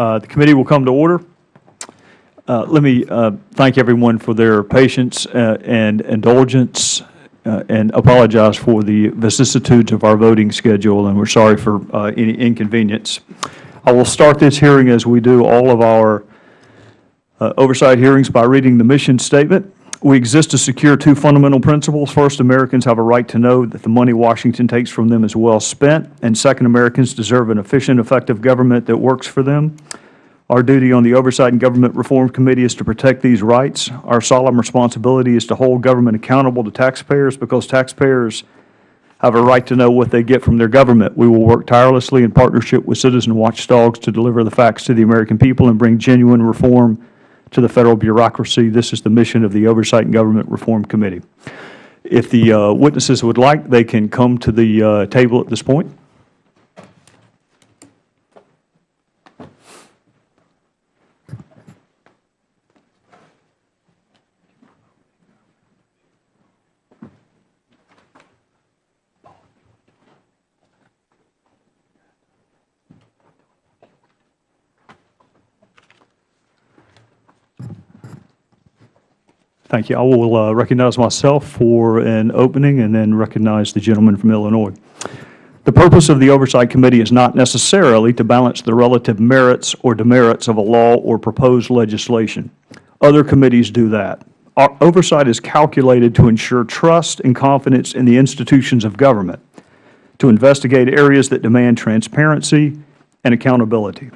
Uh, The committee will come to order. Uh, Let me uh, thank everyone for their patience uh, and indulgence uh, and apologize for the vicissitudes of our voting schedule, and we're sorry for any inconvenience. I will start this hearing as we do all of our oversight hearings by reading the mission statement. We exist to secure two fundamental principles. First, Americans have a right to know that the money Washington takes from them is well spent, and second, Americans deserve an efficient, effective government that works for them. Our duty on the Oversight and Government Reform Committee is to protect these rights. Our solemn responsibility is to hold government accountable to taxpayers because taxpayers have a right to know what they get from their government. We will work tirelessly in partnership with citizen watchdogs to deliver the facts to the American people and bring genuine reform to the Federal bureaucracy. This is the mission of the Oversight and Government Reform Committee. If the uh, witnesses would like, they can come to the uh, table at this point. Thank you. I will uh, recognize myself for an opening and then recognize the gentleman from Illinois. The purpose of the Oversight Committee is not necessarily to balance the relative merits or demerits of a law or proposed legislation. Other committees do that. Our oversight is calculated to ensure trust and confidence in the institutions of government, to investigate areas that demand transparency and accountability.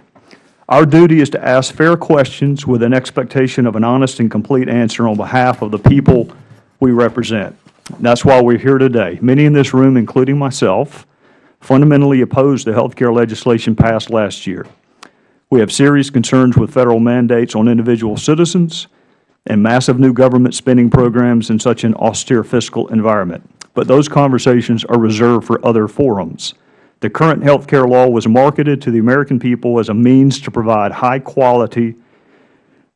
Our duty is to ask fair questions with an expectation of an honest and complete answer on behalf of the people we represent. That is why we are here today. Many in this room, including myself, fundamentally oppose the health care legislation passed last year. We have serious concerns with Federal mandates on individual citizens and massive new government spending programs in such an austere fiscal environment. But those conversations are reserved for other forums. The current health care law was marketed to the American people as a means to provide high-quality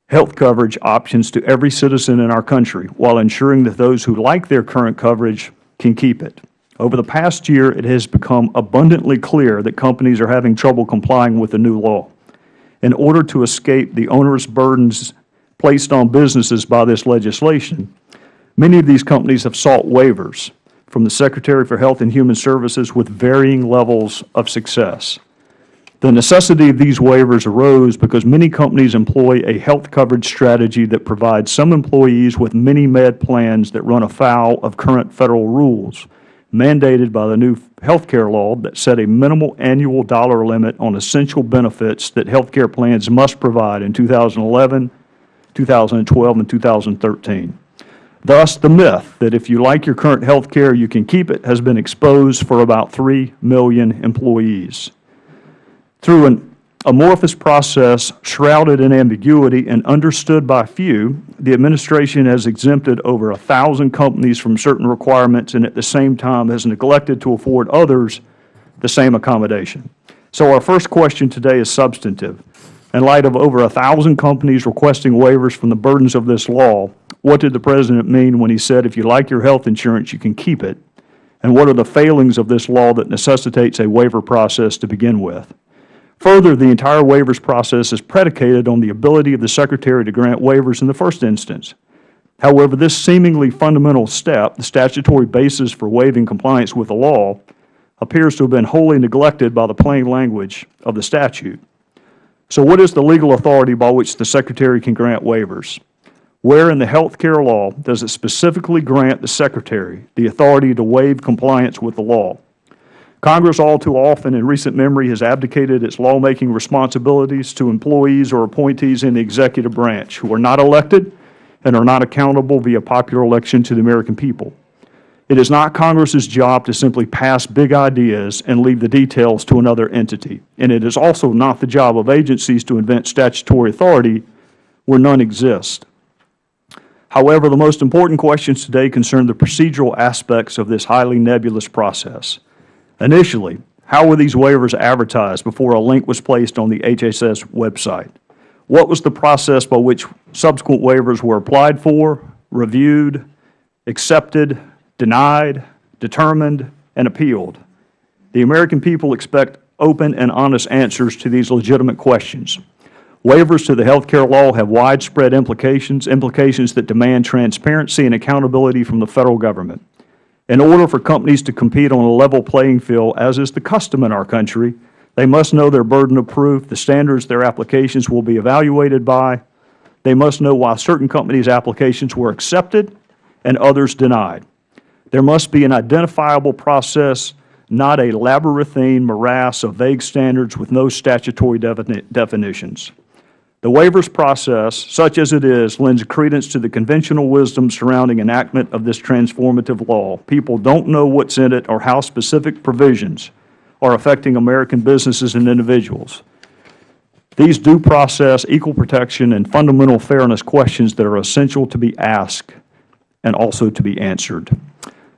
health coverage options to every citizen in our country, while ensuring that those who like their current coverage can keep it. Over the past year, it has become abundantly clear that companies are having trouble complying with the new law. In order to escape the onerous burdens placed on businesses by this legislation, many of these companies have sought waivers from the Secretary for Health and Human Services with varying levels of success. The necessity of these waivers arose because many companies employ a health coverage strategy that provides some employees with mini-med plans that run afoul of current Federal rules, mandated by the new health care law that set a minimal annual dollar limit on essential benefits that health care plans must provide in 2011, 2012, and 2013. Thus, the myth that if you like your current health care, you can keep it has been exposed for about 3 million employees. Through an amorphous process shrouded in ambiguity and understood by few, the Administration has exempted over a thousand companies from certain requirements and at the same time has neglected to afford others the same accommodation. So our first question today is substantive. In light of over a thousand companies requesting waivers from the burdens of this law, what did the President mean when he said, if you like your health insurance, you can keep it? And what are the failings of this law that necessitates a waiver process to begin with? Further, the entire waivers process is predicated on the ability of the Secretary to grant waivers in the first instance. However, this seemingly fundamental step, the statutory basis for waiving compliance with the law, appears to have been wholly neglected by the plain language of the statute. So what is the legal authority by which the Secretary can grant waivers? Where in the health care law does it specifically grant the Secretary the authority to waive compliance with the law? Congress all too often in recent memory has abdicated its lawmaking responsibilities to employees or appointees in the executive branch who are not elected and are not accountable via popular election to the American people. It is not Congress's job to simply pass big ideas and leave the details to another entity, and it is also not the job of agencies to invent statutory authority where none exists. However, the most important questions today concern the procedural aspects of this highly nebulous process. Initially, how were these waivers advertised before a link was placed on the HHS website? What was the process by which subsequent waivers were applied for, reviewed, accepted, denied, determined, and appealed. The American people expect open and honest answers to these legitimate questions. Waivers to the health care law have widespread implications, implications that demand transparency and accountability from the Federal Government. In order for companies to compete on a level playing field, as is the custom in our country, they must know their burden of proof, the standards their applications will be evaluated by. They must know why certain companies' applications were accepted and others denied. There must be an identifiable process, not a labyrinthine morass of vague standards with no statutory defini- definitions. The waivers process, such as it is, lends credence to the conventional wisdom surrounding enactment of this transformative law. People don't know what's in it or how specific provisions are affecting American businesses and individuals. These due process, equal protection, and fundamental fairness questions that are essential to be asked and also to be answered.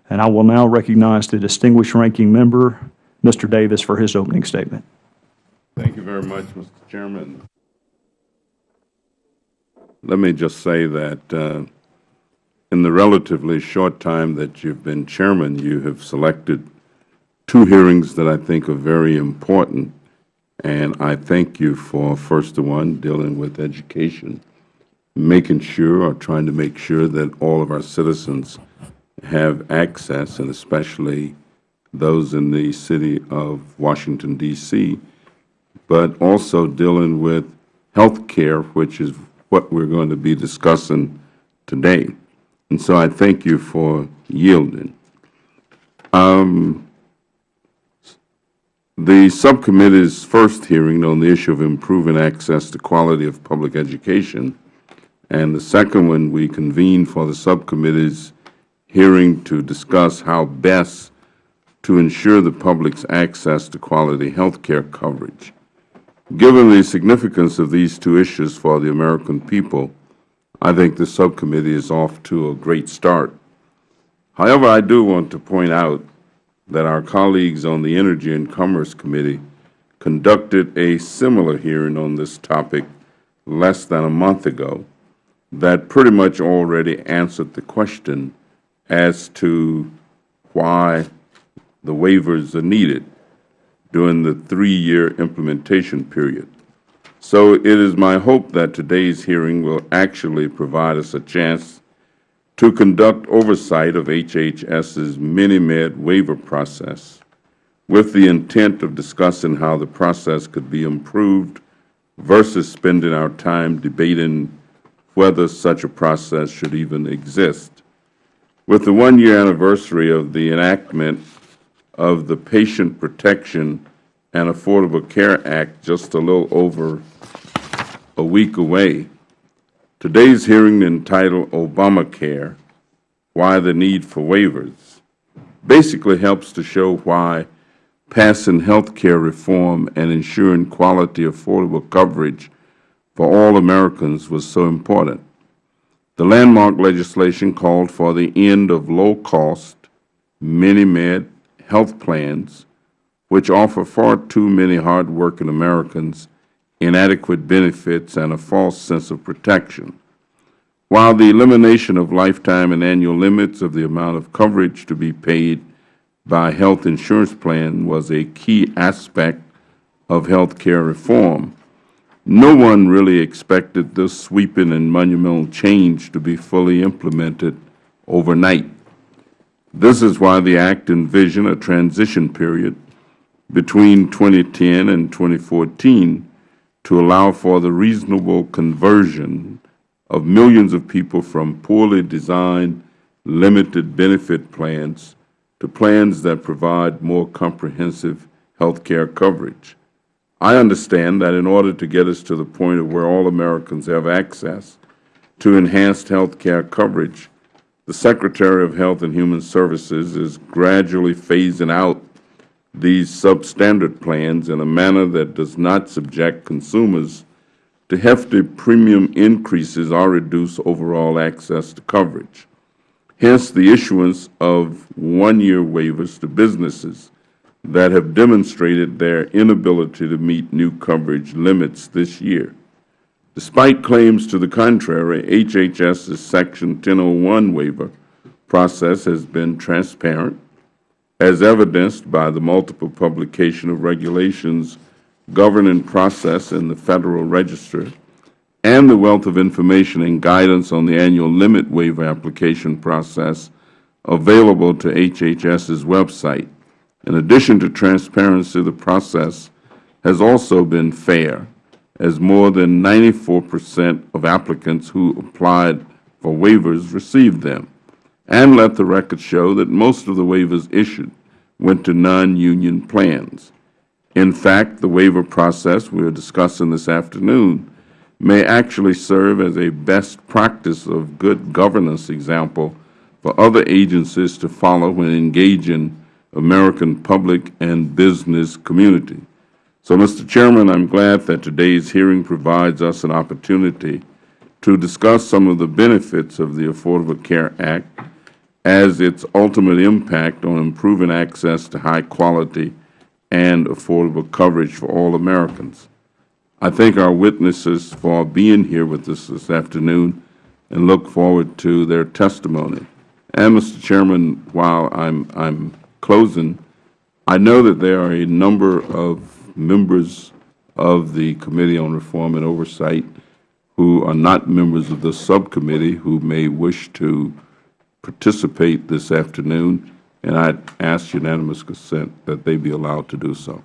And I will now recognize the distinguished ranking member, Mr. Davis, for his opening statement. Thank you very much, Mr. Chairman. Let me just say that uh, in the relatively short time that you've been chairman, you have selected two hearings that I think are very important, and I thank you for, first the one dealing with education, making sure or trying to make sure that all of our citizens have access, and especially those in the city of Washington, D.C., but also dealing with health care, which is what we're going to be discussing today. And so I thank you for yielding. Um, the subcommittee's first hearing on the issue of improving access to quality of public education, and the second one we convened for the subcommittee's hearing to discuss how best to ensure the public's access to quality health care coverage. Given the significance of these two issues for the American people, I think the subcommittee is off to a great start. However, I do want to point out that our colleagues on the Energy and Commerce Committee conducted a similar hearing on this topic less than a month ago that pretty much already answered the question as to why the waivers are needed during the three-year implementation period. So it is my hope that today's hearing will actually provide us a chance to conduct oversight of HHS's mini-med waiver process with the intent of discussing how the process could be improved versus spending our time debating whether such a process should even exist. With the one-year anniversary of the enactment of the Patient Protection and Affordable Care Act just a little over a week away. Today's hearing entitled Obamacare, Why the Need for Waivers, basically helps to show why passing health care reform and ensuring quality, affordable coverage for all Americans was so important. The landmark legislation called for the end of low-cost, mini-med health plans, which offer far too many hard-working Americans inadequate benefits and a false sense of protection. While the elimination of lifetime and annual limits of the amount of coverage to be paid by health insurance plan was a key aspect of health care reform, no one really expected this sweeping and monumental change to be fully implemented overnight. This is why the Act envisioned a transition period between 2010 and 2014 to allow for the reasonable conversion of millions of people from poorly designed limited benefit plans to plans that provide more comprehensive health care coverage. I understand that in order to get us to the point of where all Americans have access to enhanced health care coverage, the Secretary of Health and Human Services is gradually phasing out these substandard plans in a manner that does not subject consumers to hefty premium increases or reduce overall access to coverage. Hence, the issuance of one-year waivers to businesses that have demonstrated their inability to meet new coverage limits this year. Despite claims to the contrary, HHS's Section 1001 waiver process has been transparent, as evidenced by the multiple publication of regulations governing process in the Federal Register, and the wealth of information and guidance on the annual limit waiver application process available to HHS's website. In addition to transparency, the process has also been fair, as more than 94 percent of applicants who applied for waivers received them, and let the record show that most of the waivers issued went to non-union plans. In fact, the waiver process we are discussing this afternoon may actually serve as a best practice of good governance example for other agencies to follow when engaging American public and business community. So, Mr. Chairman, I am glad that today's hearing provides us an opportunity to discuss some of the benefits of the Affordable Care Act as its ultimate impact on improving access to high-quality and affordable coverage for all Americans. I thank our witnesses for being here with us this afternoon and look forward to their testimony. And, Mr. Chairman, while I'm, I'm closing, I know that there are a number of members of the Committee on Reform and Oversight who are not members of this subcommittee who may wish to participate this afternoon, and I ask unanimous consent that they be allowed to do so.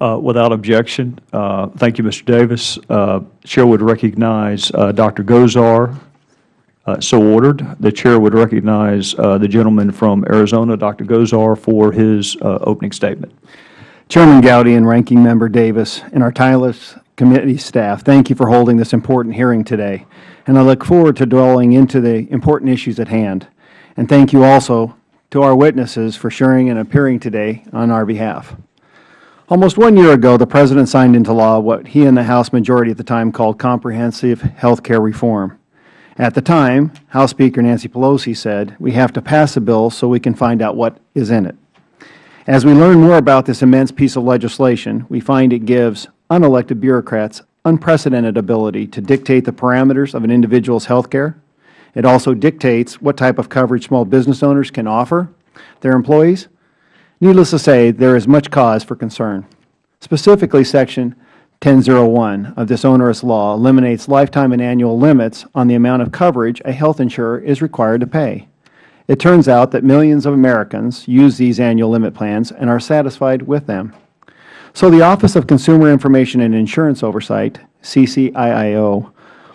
Uh, Without objection, uh, thank you, Mr. Davis. Uh, Chair would recognize uh, Dr. Gosar. Uh, So ordered. The Chair would recognize uh, the gentleman from Arizona, Dr. Gosar, for his opening statement. Chairman Gowdy and Ranking Member Davis and our tireless committee staff, thank you for holding this important hearing today, and I look forward to dwelling into the important issues at hand. And thank you also to our witnesses for sharing and appearing today on our behalf. Almost one year ago, the President signed into law what he and the House majority at the time called comprehensive health care reform. At the time, House Speaker Nancy Pelosi said, we have to pass a bill so we can find out what is in it. As we learn more about this immense piece of legislation, we find it gives unelected bureaucrats unprecedented ability to dictate the parameters of an individual's health care. It also dictates what type of coverage small business owners can offer their employees. Needless to say, there is much cause for concern. Specifically, Section 1001 of this onerous law eliminates lifetime and annual limits on the amount of coverage a health insurer is required to pay. It turns out that millions of Americans use these annual limit plans and are satisfied with them. So the Office of Consumer Information and Insurance Oversight, CCIIO,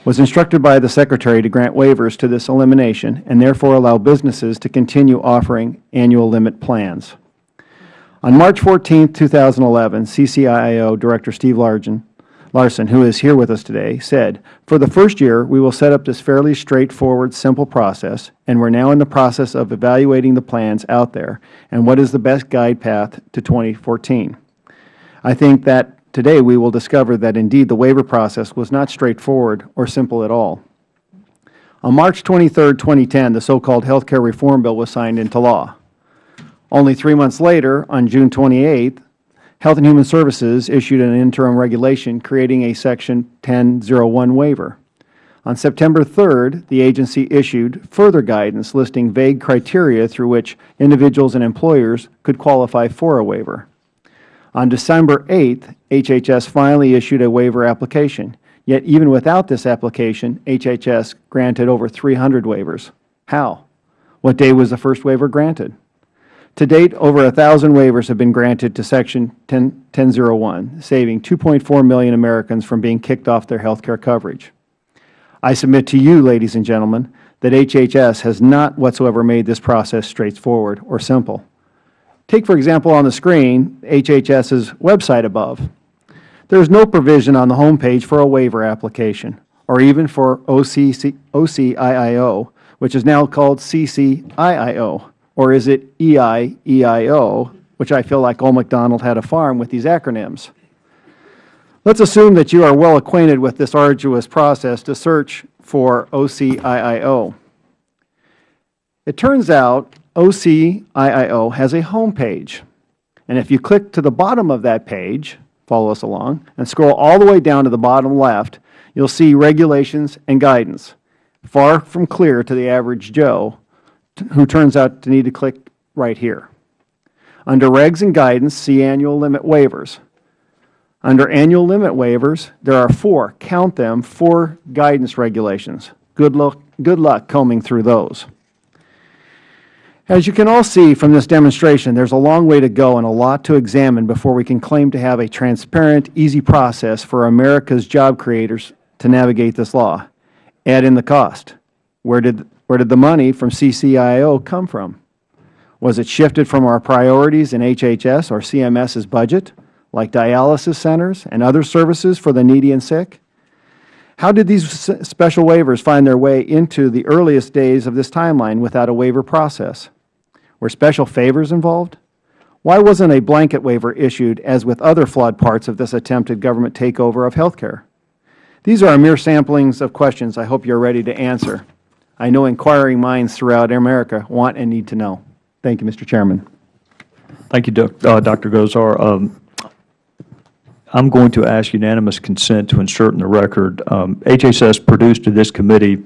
was instructed by the Secretary to grant waivers to this elimination and therefore allow businesses to continue offering annual limit plans. On March 14, 2011, CCIIO Director Steve Larsen, Larsen, who is here with us today, said, For the first year, we will set up this fairly straightforward, simple process, and we are now in the process of evaluating the plans out there and what is the best guide path to 2014. I think that today we will discover that indeed the waiver process was not straightforward or simple at all. On March 23, 2010, the so-called Health Care Reform Bill was signed into law. Only three months later, on June 28, Health and Human Services issued an interim regulation creating a Section 1001 waiver. On September 3rd, the agency issued further guidance listing vague criteria through which individuals and employers could qualify for a waiver. On December 8th, HHS finally issued a waiver application. Yet even without this application, HHS granted over 300 waivers. How? What day was the first waiver granted? To date, over 1,000 waivers have been granted to Section 1001, saving 2.4 million Americans from being kicked off their health care coverage. I submit to you, ladies and gentlemen, that HHS has not whatsoever made this process straightforward or simple. Take, for example, on the screen HHS's website above. There is no provision on the home page for a waiver application or even for OCIIO, which is now called CCIIO. Or is it EIEIO, which I feel like Old MacDonald had a farm with these acronyms? Let's assume that you are well acquainted with this arduous process to search for OCIIO. It turns out OCIIO has a home page. And if you click to the bottom of that page, follow us along, and scroll all the way down to the bottom left, you will see regulations and guidance, far from clear to the average Joe who turns out to need to click right here. Under Regs and Guidance, see Annual Limit Waivers. Under annual limit waivers, there are four, count them, four guidance regulations. Good luck, good luck combing through those. As you can all see from this demonstration, there is a long way to go and a lot to examine before we can claim to have a transparent, easy process for America's job creators to navigate this law. Add in the cost. Where did, where did the money from CCIO come from? Was it shifted from our priorities in HHS or CMS's budget, like dialysis centers and other services for the needy and sick? How did these special waivers find their way into the earliest days of this timeline without a waiver process? Were special favors involved? Why wasn't a blanket waiver issued as with other flawed parts of this attempted government takeover of health care? These are mere samplings of questions I hope you are ready to answer. I know inquiring minds throughout America want and need to know. Thank you, Mr. Chairman. Thank you, uh, Dr. Gosar. Um, I'm going to ask unanimous consent to insert in the record, um, HHS produced to this committee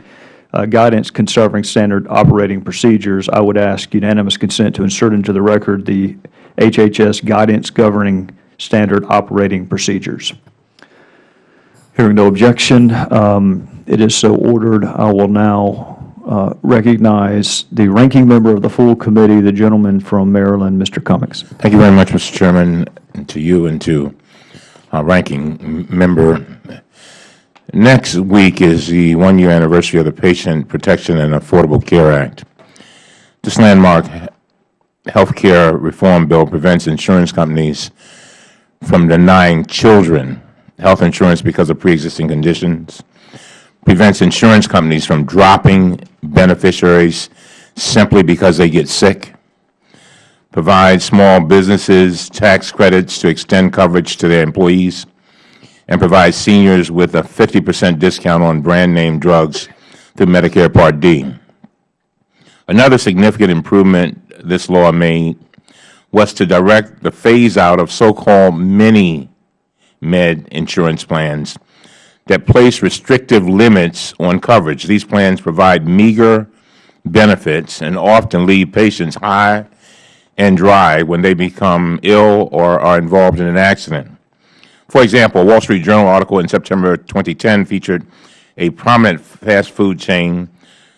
uh, guidance concerning standard operating procedures. I would ask unanimous consent to insert into the record the HHS guidance governing standard operating procedures. Hearing no objection, um, it is so ordered. I will now uh, recognize the ranking member of the full committee, the gentleman from Maryland, Mr. Cummings. Thank you very much, Mr. Chairman, and to you and to our ranking member. Next week is the one-year anniversary of the Patient Protection and Affordable Care Act. This landmark health care reform bill prevents insurance companies from denying children health insurance because of pre-existing conditions, prevents insurance companies from dropping beneficiaries simply because they get sick, provides small businesses tax credits to extend coverage to their employees, and provides seniors with a 50 percent discount on brand-name drugs through Medicare Part D. Another significant improvement this law made was to direct the phase-out of so-called mini-med insurance plans that place restrictive limits on coverage. These plans provide meager benefits and often leave patients high and dry when they become ill or are involved in an accident. For example, a Wall Street Journal article in September 2010 featured a prominent fast food chain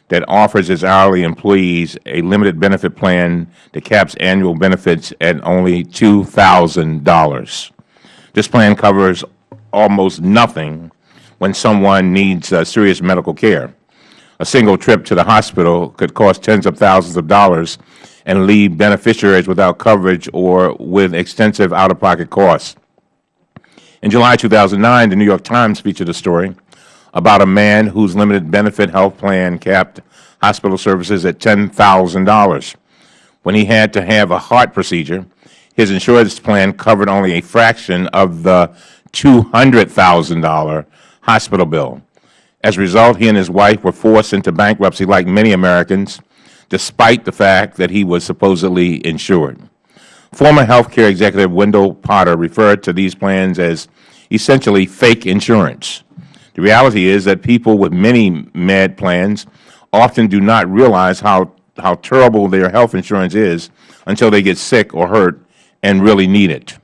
that offers its hourly employees a limited benefit plan that caps annual benefits at only $2,000. This plan covers almost nothing when someone needs uh, serious medical care. A single trip to the hospital could cost tens of thousands of dollars and leave beneficiaries without coverage or with extensive out-of-pocket costs. In July 2009, the New York Times featured a story about a man whose limited benefit health plan capped hospital services at $10,000. When he had to have a heart procedure, his insurance plan covered only a fraction of the $200,000 hospital bill. As a result, he and his wife were forced into bankruptcy like many Americans, despite the fact that he was supposedly insured. Former health care executive Wendell Potter referred to these plans as essentially fake insurance. The reality is that people with mini-med plans often do not realize how, how terrible their health insurance is until they get sick or hurt and really need it.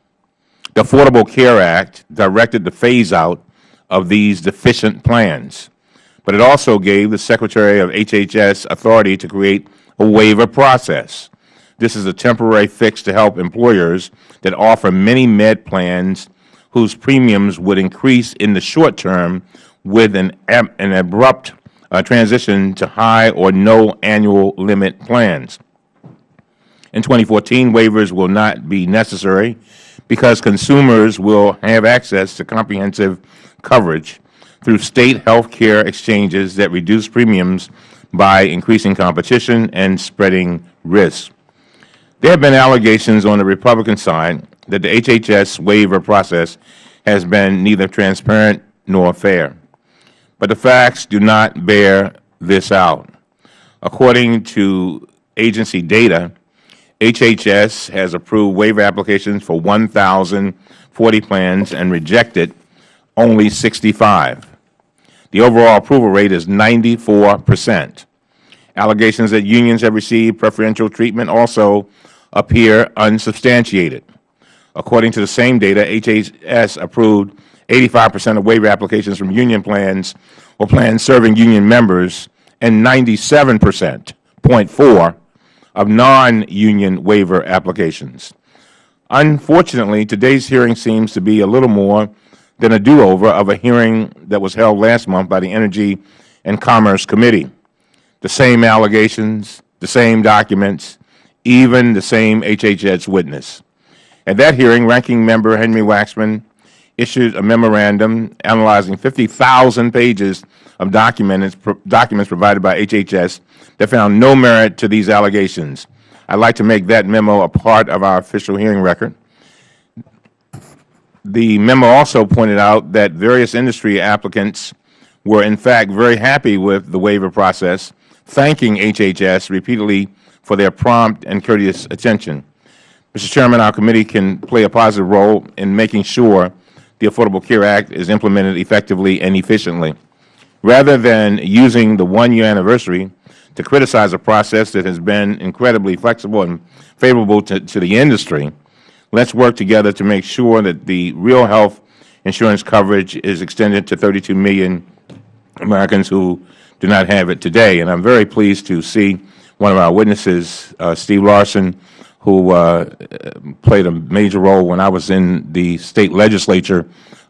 The Affordable Care Act directed the phase-out of these deficient plans, but it also gave the Secretary of HHS authority to create a waiver process. This is a temporary fix to help employers that offer mini-med plans whose premiums would increase in the short term with an, an abrupt uh, transition to high or no annual limit plans. In 2014, waivers will not be necessary because consumers will have access to comprehensive coverage through state health care exchanges that reduce premiums by increasing competition and spreading risk. There have been allegations on the Republican side that the HHS waiver process has been neither transparent nor fair. But the facts do not bear this out. According to agency data, HHS has approved waiver applications for 1,040 plans and rejected only 65. The overall approval rate is 94 percent. Allegations that unions have received preferential treatment also appear unsubstantiated. According to the same data, HHS approved 85 percent of waiver applications from union plans or plans serving union members and 97 percent, .4, of non-union waiver applications. Unfortunately, today's hearing seems to be a little more than a do-over of a hearing that was held last month by the Energy and Commerce Committee. The same allegations, the same documents, even the same HHS witness. At that hearing, Ranking Member Henry Waxman issued a memorandum analyzing 50,000 pages of documents, documents provided by HHS that found no merit to these allegations. I'd like to make that memo a part of our official hearing record. The memo also pointed out that various industry applicants were in fact very happy with the waiver process, thanking HHS repeatedly for their prompt and courteous attention. Mr. Chairman, our committee can play a positive role in making sure the Affordable Care Act is implemented effectively and efficiently. Rather than using the one-year anniversary to criticize a process that has been incredibly flexible and favorable to, to the industry, let's work together to make sure that the real health insurance coverage is extended to 32 million Americans who do not have it today. And I am very pleased to see one of our witnesses, uh, Steve Larsen, who uh, played a major role when I was in the State Legislature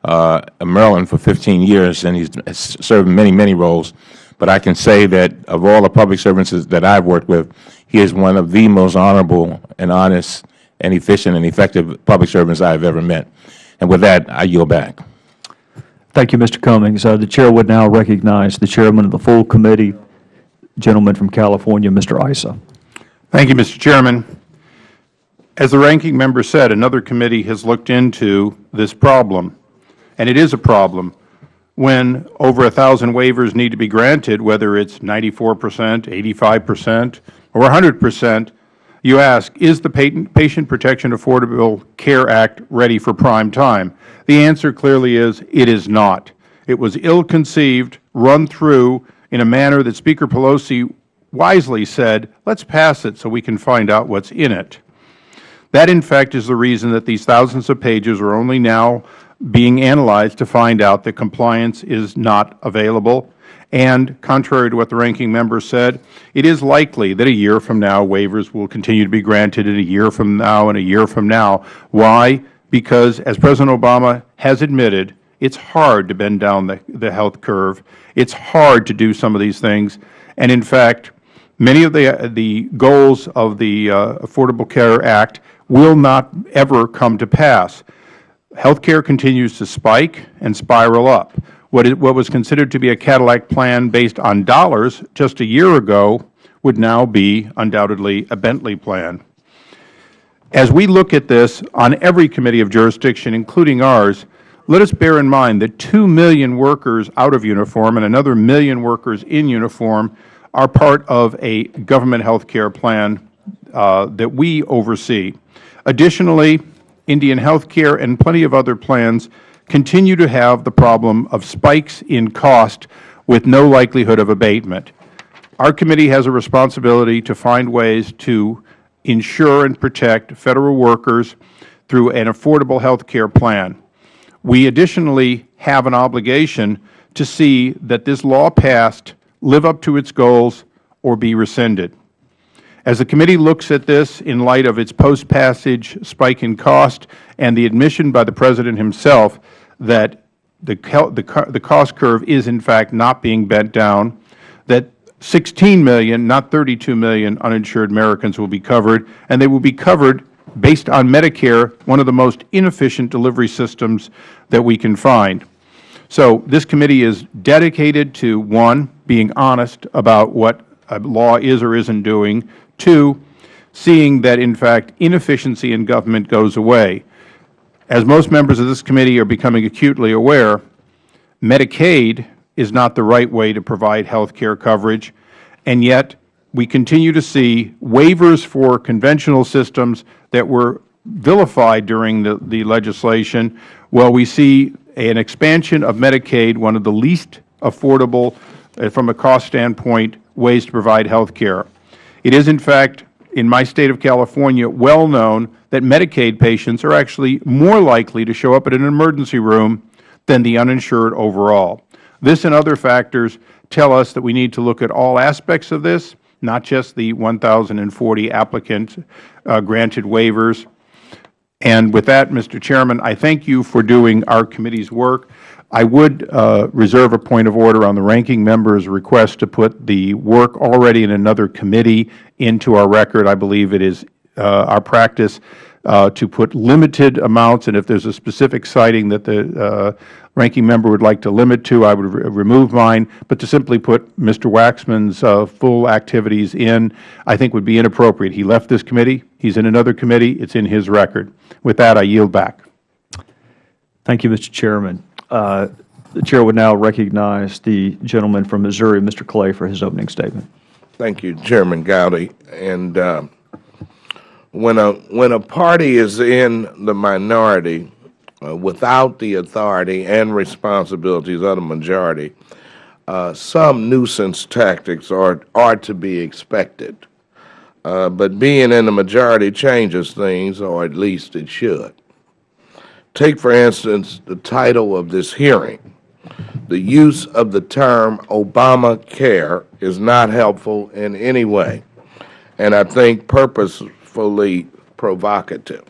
uh, in Maryland for 15 years, and he's served many, many roles. But I can say that of all the public servants that I've worked with, he is one of the most honorable and honest and efficient and effective public servants I have ever met. And with that, I yield back. Thank you, Mr. Cummings. Uh, The Chair would now recognize the Chairman of the full committee, gentleman from California, Mr. Issa. Thank you, Mr. Chairman. As the ranking member said, another committee has looked into this problem, and it is a problem when over a thousand waivers need to be granted, whether it's 94 percent, 85 percent, or 100 percent, you ask, is the Patient Protection Affordable Care Act ready for prime time? The answer clearly is it is not. It was ill-conceived, run through in a manner that Speaker Pelosi wisely said, let's pass it so we can find out what's in it. That, in fact, is the reason that these thousands of pages are only now being analyzed to find out that compliance is not available. And contrary to what the ranking member said, it is likely that a year from now waivers will continue to be granted and a year from now and a year from now. Why? Because, as President Obama has admitted, it's hard to bend down the, the health curve. It's hard to do some of these things. And, in fact, many of the, the goals of the uh, Affordable Care Act will not ever come to pass. Health care continues to spike and spiral up. What, it, what was considered to be a Cadillac plan based on dollars just a year ago would now be undoubtedly a Bentley plan. As we look at this on every committee of jurisdiction, including ours, let us bear in mind that 2 million workers out of uniform and another million workers in uniform are part of a government health care plan uh, that we oversee. Additionally, Indian Health Care and plenty of other plans continue to have the problem of spikes in cost with no likelihood of abatement. Our committee has a responsibility to find ways to ensure and protect Federal workers through an affordable health care plan. We additionally have an obligation to see that this law passed live up to its goals or be rescinded. As the committee looks at this in light of its post-passage spike in cost and the admission by the President himself that the, the, cost curve is in fact not being bent down, that 16 million, not 32 million uninsured Americans will be covered, and they will be covered based on Medicare, one of the most inefficient delivery systems that we can find. So this committee is dedicated to, one, being honest about what a law is or isn't doing, Two, seeing that, in fact, inefficiency in government goes away. As most members of this committee are becoming acutely aware, Medicaid is not the right way to provide health care coverage, and yet we continue to see waivers for conventional systems that were vilified during the, the legislation, while we see an expansion of Medicaid, one of the least affordable, uh, from a cost standpoint, ways to provide health care. It is, in fact, in my State of California, well known that Medicaid patients are actually more likely to show up at an emergency room than the uninsured overall. This and other factors tell us that we need to look at all aspects of this, not just the 1,040 applicant uh, granted waivers. And with that, Mr. Chairman, I thank you for doing our committee's work. I would uh, reserve a point of order on the ranking member's request to put the work already in another committee into our record. I believe it is uh, our practice uh, to put limited amounts, and if there is a specific citing that the ranking member would like to limit to, I would re remove mine. But to simply put Mr. Waxman's uh, full activities in, I think would be inappropriate. He left this committee. He is in another committee. It is in his record. With that, I yield back. Thank you, Mr. Chairman. Uh, The Chair would now recognize the gentleman from Missouri, Mr. Clay, for his opening statement. Thank you, Chairman Gowdy. And uh, when a when a party is in the minority uh, without the authority and responsibilities of the majority, uh, some nuisance tactics are are to be expected. Uh, but being in the majority changes things, or at least it should. Take, for instance, the title of this hearing. The use of the term Obamacare is not helpful in any way, and I think purposefully provocative.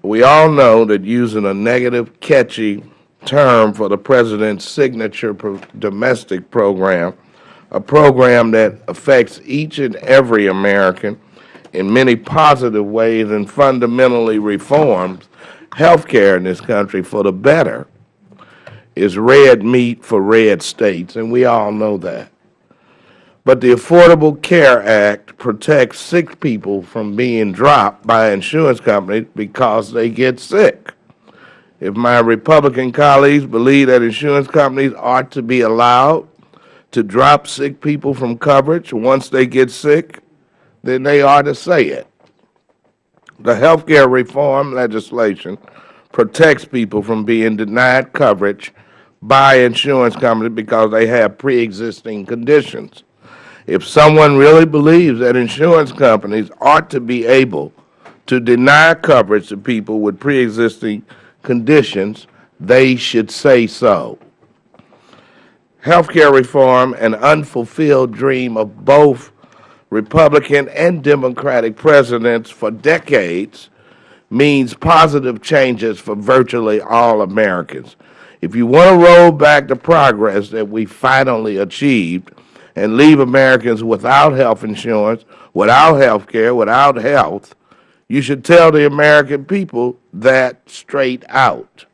We all know that using a negative, catchy term for the President's signature domestic program, a program that affects each and every American in many positive ways and fundamentally reforms health care in this country for the better, is red meat for red states, and we all know that. But the Affordable Care Act protects sick people from being dropped by insurance companies because they get sick. If my Republican colleagues believe that insurance companies ought to be allowed to drop sick people from coverage once they get sick, then they ought to say it. The health care reform legislation protects people from being denied coverage by insurance companies because they have pre-existing conditions. If someone really believes that insurance companies ought to be able to deny coverage to people with pre-existing conditions, they should say so. Health care reform, an unfulfilled dream of both Republican and Democratic presidents for decades, means positive changes for virtually all Americans. If you want to roll back the progress that we finally achieved and leave Americans without health insurance, without health care, without health, you should tell the American people that straight out.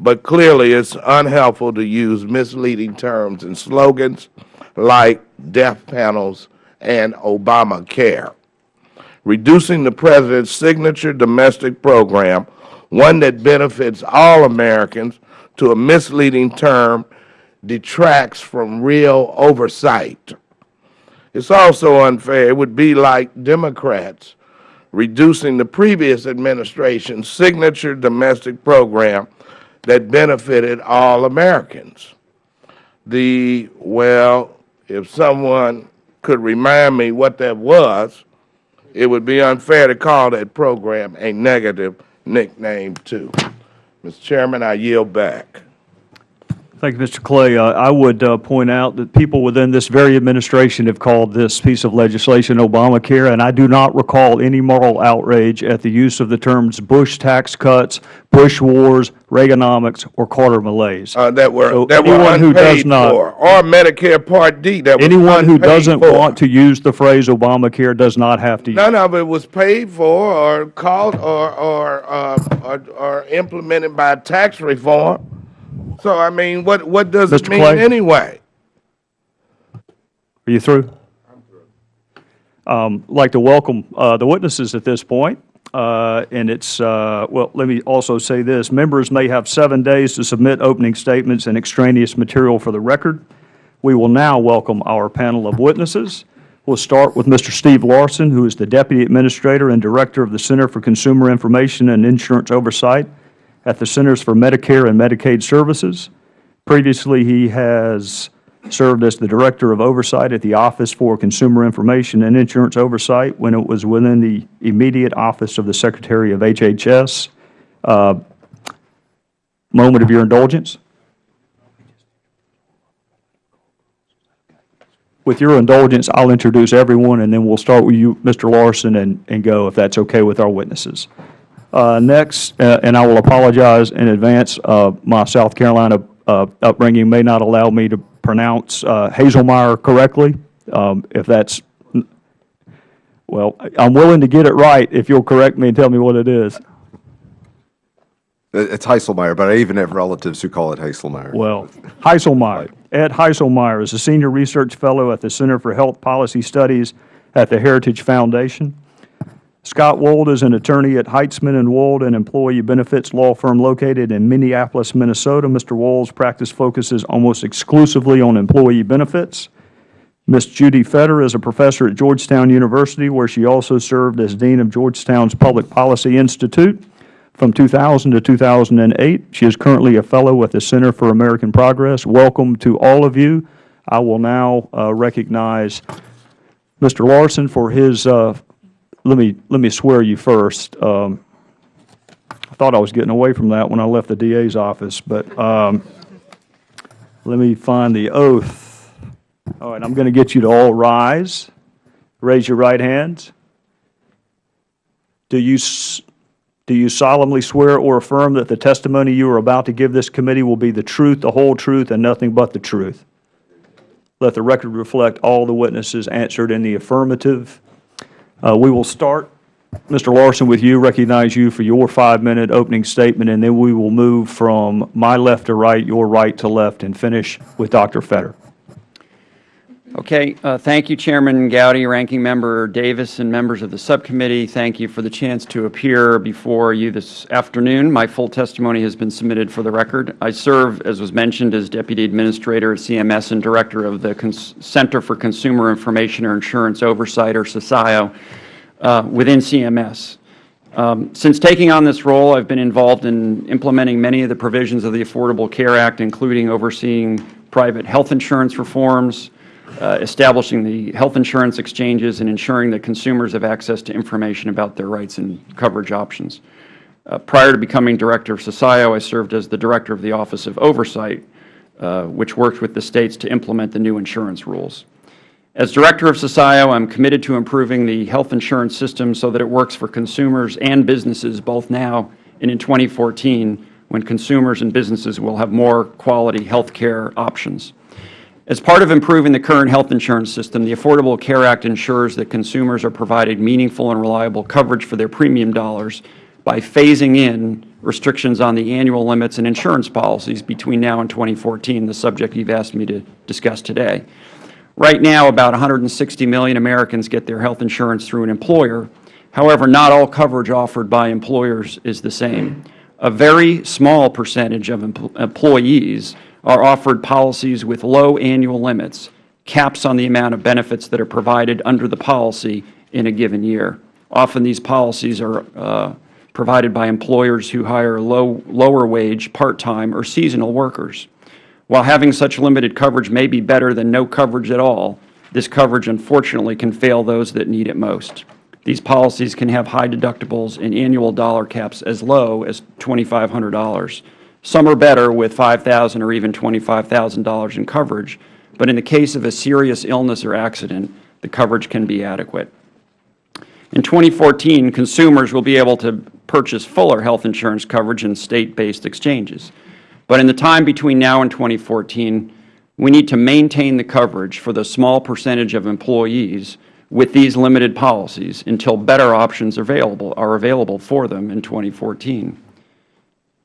But clearly it's unhelpful to use misleading terms and slogans like death panels and Obamacare. Reducing the President's signature domestic program, one that benefits all Americans, to a misleading term detracts from real oversight. It's also unfair. It would be like Democrats reducing the previous administration's signature domestic program that benefited all Americans. The, well, if someone could remind me what that was, it would be unfair to call that program a negative nickname, too. Mr. Chairman, I yield back. Thank you, Mr. Clay. Uh, I would uh, point out that people within this very administration have called this piece of legislation Obamacare, and I do not recall any moral outrage at the use of the terms Bush tax cuts, Bush wars, Reaganomics, or Carter malaise. Uh, that were, So that were who does not- for, or Medicare Part D that Anyone who doesn't for. want to use the phrase Obamacare does not have to use None of it was paid for or called or, or, uh, or, or implemented by tax reform. So, I mean, what, what does it mean Clay? anyway? Are you through? I'm through? Um, like to welcome uh, the witnesses at this point. Uh, and it's, uh, well, let me also say this. Members may have seven days to submit opening statements and extraneous material for the record. We will now welcome our panel of witnesses. We'll start with Mr. Steve Larsen, who is the Deputy Administrator and Director of the Center for Consumer Information and Insurance Oversight at the Centers for Medicare and Medicaid Services. Previously, he has served as the Director of Oversight at the Office for Consumer Information and Insurance Oversight when it was within the immediate office of the Secretary of HHS. Uh, Moment of your indulgence. With your indulgence, I'll introduce everyone, and then we'll start with you, Mr. Larsen, and, and go, if that's okay with our witnesses. Uh, Next, uh, and I will apologize in advance, uh, my South Carolina uh, upbringing may not allow me to pronounce uh, Hazelmeyer correctly. Um, If that's, well, I'm willing to get it right if you'll correct me and tell me what it is. It- It's Haislmaier, but I even have relatives who call it Heiselmeyer. Well, Haislmaier, Ed Haislmaier is a senior research fellow at the Center for Health Policy Studies at the Heritage Foundation. Scott Wold is an attorney at Heitzman and Wold, an employee benefits law firm located in Minneapolis, Minnesota. Mr. Wold's practice focuses almost exclusively on employee benefits. Ms. Judy Feder is a professor at Georgetown University, where she also served as dean of Georgetown's Public Policy Institute from 2000 to 2008. She is currently a fellow at the Center for American Progress. Welcome to all of you. I will now uh, recognize Mr. Larsen for his, uh, let me, let me swear you first. Um, I thought I was getting away from that when I left the DA's office, but um, let me find the oath. All right, I'm going to get you to all rise. Raise your right hands. Do you, do you solemnly swear or affirm that the testimony you are about to give this committee will be the truth, the whole truth, and nothing but the truth? Let the record reflect all the witnesses answered in the affirmative. Uh, We will start, Mr. Larsen, with you, recognize you for your five-minute opening statement, and then we will move from my left to right, your right to left, and finish with Dr. Feder. Okay, uh, thank you, Chairman Gowdy, Ranking Member Davis, and members of the subcommittee. Thank you for the chance to appear before you this afternoon. My full testimony has been submitted for the record. I serve, as was mentioned, as Deputy Administrator at CMS and Director of the Cons Center for Consumer Information or Insurance Oversight, or CCIIO, uh, within CMS. Um, Since taking on this role, I've been involved in implementing many of the provisions of the Affordable Care Act, including overseeing private health insurance reforms, establishing the health insurance exchanges, and ensuring that consumers have access to information about their rights and coverage options. Uh, Prior to becoming Director of CCIIO, I served as the Director of the Office of Oversight, uh, which worked with the states to implement the new insurance rules. As Director of CCIIO, I'm committed to improving the health insurance system so that it works for consumers and businesses both now and in 2014, when consumers and businesses will have more quality health care options. As part of improving the current health insurance system, the Affordable Care Act ensures that consumers are provided meaningful and reliable coverage for their premium dollars by phasing in restrictions on the annual limits and insurance policies between now and 2014, the subject you've asked me to discuss today. Right now, about 160 million Americans get their health insurance through an employer. However, not all coverage offered by employers is the same. A very small percentage of empl- employees are offered policies with low annual limits, caps on the amount of benefits that are provided under the policy in a given year. Often these policies are uh, provided by employers who hire low, lower wage, part-time, or seasonal workers. While having such limited coverage may be better than no coverage at all, this coverage unfortunately can fail those that need it most. These policies can have high deductibles and annual dollar caps as low as $2,500. Some are better with 5,000 or even $25,000 in coverage, but in the case of a serious illness or accident, the coverage can be adequate. In 2014, consumers will be able to purchase fuller health insurance coverage in state-based exchanges. But in the time between now and 2014, we need to maintain the coverage for the small percentage of employees with these limited policies until better options are available, are available for them in 2014.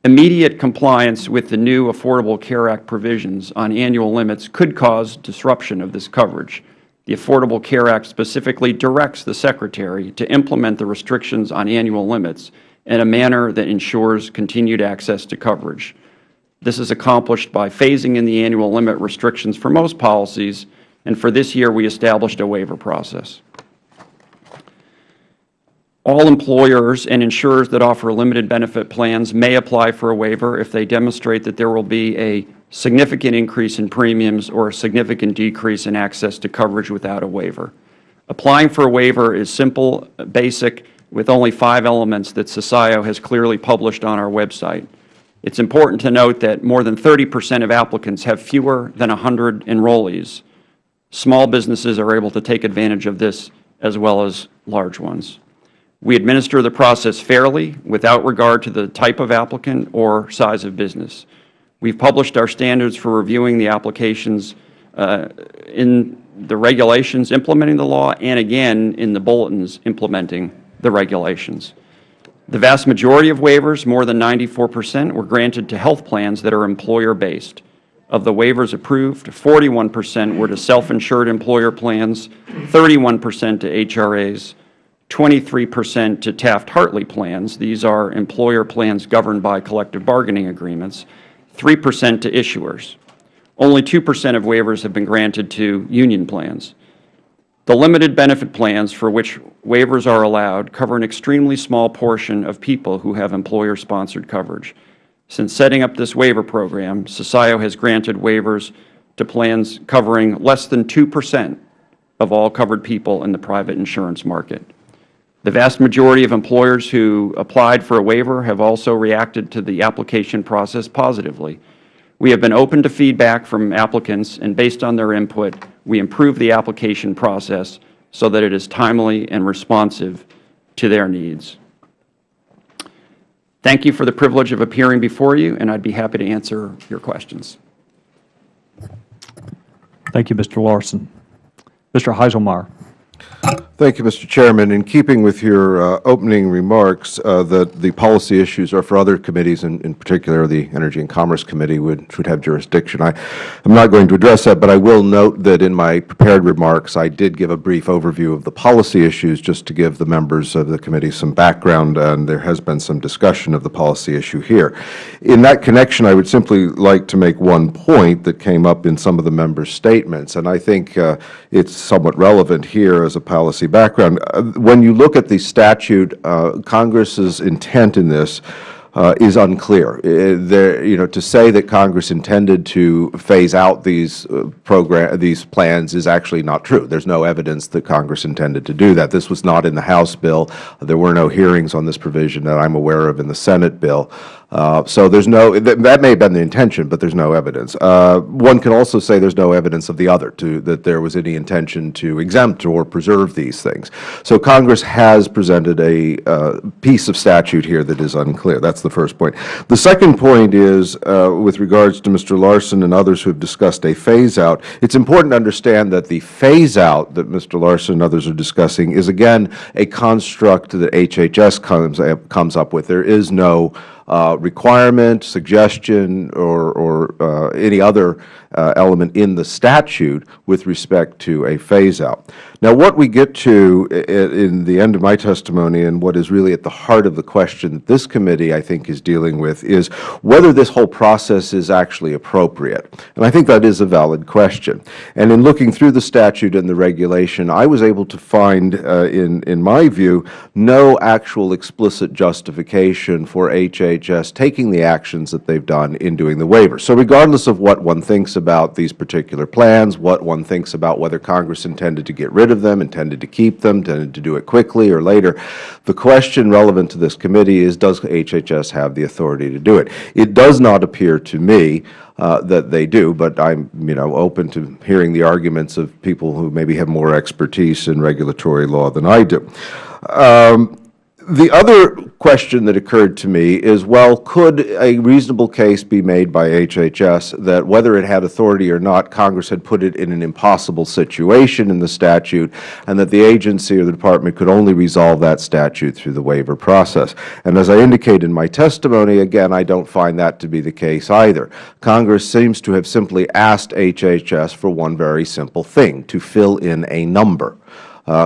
Immediate compliance with the new Affordable Care Act provisions on annual limits could cause disruption of this coverage. The Affordable Care Act specifically directs the Secretary to implement the restrictions on annual limits in a manner that ensures continued access to coverage. This is accomplished by phasing in the annual limit restrictions for most policies, and for this year we established a waiver process. All employers and insurers that offer limited benefit plans may apply for a waiver if they demonstrate that there will be a significant increase in premiums, or a significant decrease in access to coverage without a waiver. Applying for a waiver is simple, basic, with only five elements that CCIIO has clearly published on our website. It's important to note that more than 30 percent of applicants have fewer than 100 enrollees. Small businesses are able to take advantage of this as well as large ones. We administer the process fairly without regard to the type of applicant or size of business. We've published our standards for reviewing the applications uh, in the regulations implementing the law and again in the bulletins implementing the regulations. The vast majority of waivers, more than 94 percent, were granted to health plans that are employer-based. Of the waivers approved, 41 percent were to self-insured employer plans, 31 percent to HRAs, 23 percent to Taft-Hartley plans. These are employer plans governed by collective bargaining agreements, 3 percent to issuers. Only 2 percent of waivers have been granted to union plans. The limited benefit plans for which waivers are allowed cover an extremely small portion of people who have employer-sponsored coverage. Since setting up this waiver program, CCIIO has granted waivers to plans covering less than 2 percent of all covered people in the private insurance market. The vast majority of employers who applied for a waiver have also reacted to the application process positively. We have been open to feedback from applicants, and based on their input, we improve the application process so that it is timely and responsive to their needs. Thank you for the privilege of appearing before you, and I'd be happy to answer your questions. Thank you, Mr. Larsen. Mr. Haislmaier. Thank you, Mr. Chairman. In keeping with your uh, opening remarks, uh, that the policy issues are for other committees, and in particular the Energy and Commerce Committee would, would have jurisdiction. I am not going to address that, but I will note that in my prepared remarks, I did give a brief overview of the policy issues just to give the members of the committee some background, and there has been some discussion of the policy issue here. In that connection, I would simply like to make one point that came up in some of the members' statements, and I think uh, it's somewhat relevant here as a policy background. Uh, When you look at the statute, uh, Congress's intent in this uh, is unclear. There, you know, to say that Congress intended to phase out these uh, program, these plans is actually not true. There's no evidence that Congress intended to do that. This was not in the House bill. There were no hearings on this provision that I'm aware of in the Senate bill. Uh, So there's no, that that may have been the intention, but there's no evidence. Uh, One can also say there's no evidence of the other, to, that there was any intention to exempt or preserve these things. So Congress has presented a uh, piece of statute here that is unclear. That's the first point. The second point is, uh, with regards to Mr. Larsen and others who have discussed a phase-out, it's important to understand that the phase-out that Mr. Larsen and others are discussing is, again, a construct that HHS comes, comes up with. There is no uh, requirement, suggestion, or, or uh, any other uh, element in the statute with respect to a phase-out. Now, what we get to in the end of my testimony and what is really at the heart of the question that this committee, I think, is dealing with is whether this whole process is actually appropriate. And I think that is a valid question. And in looking through the statute and the regulation, I was able to find, uh, in, in my view, no actual explicit justification for HHS taking the actions that they've done in doing the waiver. So regardless of what one thinks about these particular plans, what one thinks about whether Congress intended to get rid of them, intended to keep them, intended to do it quickly or later, the question relevant to this committee is, does HHS have the authority to do it? It does not appear to me uh, that they do, but I'm, you know, open to hearing the arguments of people who maybe have more expertise in regulatory law than I do. Um, the other question that occurred to me is, well, could a reasonable case be made by HHS that whether it had authority or not, Congress had put it in an impossible situation in the statute, and that the agency or the Department could only resolve that statute through the waiver process? And as I indicated in my testimony, again, I don't find that to be the case either. Congress seems to have simply asked HHS for one very simple thing, to fill in a number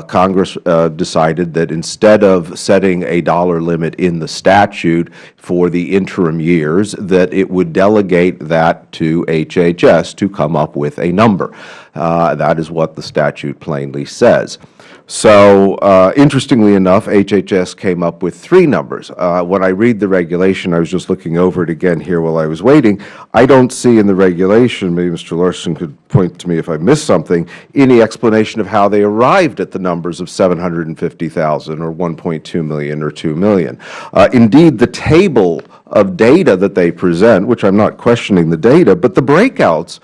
Congress uh, decided that instead of setting a dollar limit in the statute for the interim years, that it would delegate that to HHS to come up with a number. Uh, That is what the statute plainly says. So uh, interestingly enough, HHS came up with three numbers. Uh, When I read the regulation, I was just looking over it again here while I was waiting, I don't see in the regulation, maybe Mr. Larsen could point to me if I missed something, any explanation of how they arrived at the numbers of 750,000 or 1.2 million or 2 million. Uh, Indeed, the table of data that they present, which I'm not questioning the data, but the breakouts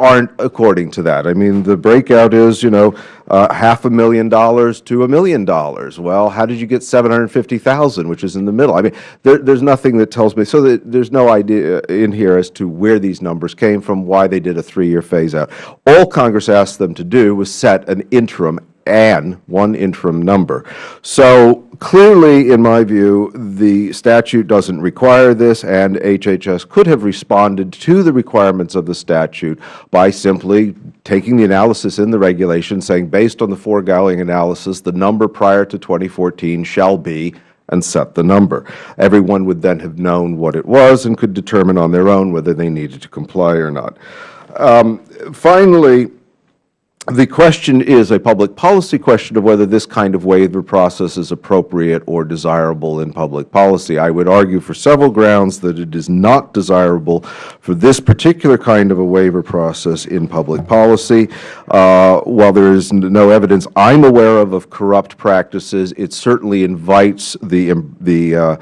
aren't according to that. I mean, the breakout is, you know, uh, half a million dollars to a million dollars. Well, how did you get 750,000, which is in the middle? I mean, there, there's nothing that tells me, so that there's no idea in here as to where these numbers came from, why they did a three-year phase-out. All Congress asked them to do was set an interim and one interim number. So clearly, in my view, the statute doesn't require this, and HHS could have responded to the requirements of the statute by simply taking the analysis in the regulation, saying, based on the foregoing analysis, the number prior to 2014 shall be, and set the number. Everyone would then have known what it was and could determine on their own whether they needed to comply or not. Um, finally, the question is a public policy question of whether this kind of waiver process is appropriate or desirable in public policy. I would argue for several grounds that it is not desirable for this particular kind of a waiver process in public policy. Uh, while there is no evidence I am aware of of corrupt practices, it certainly invites the, the uh,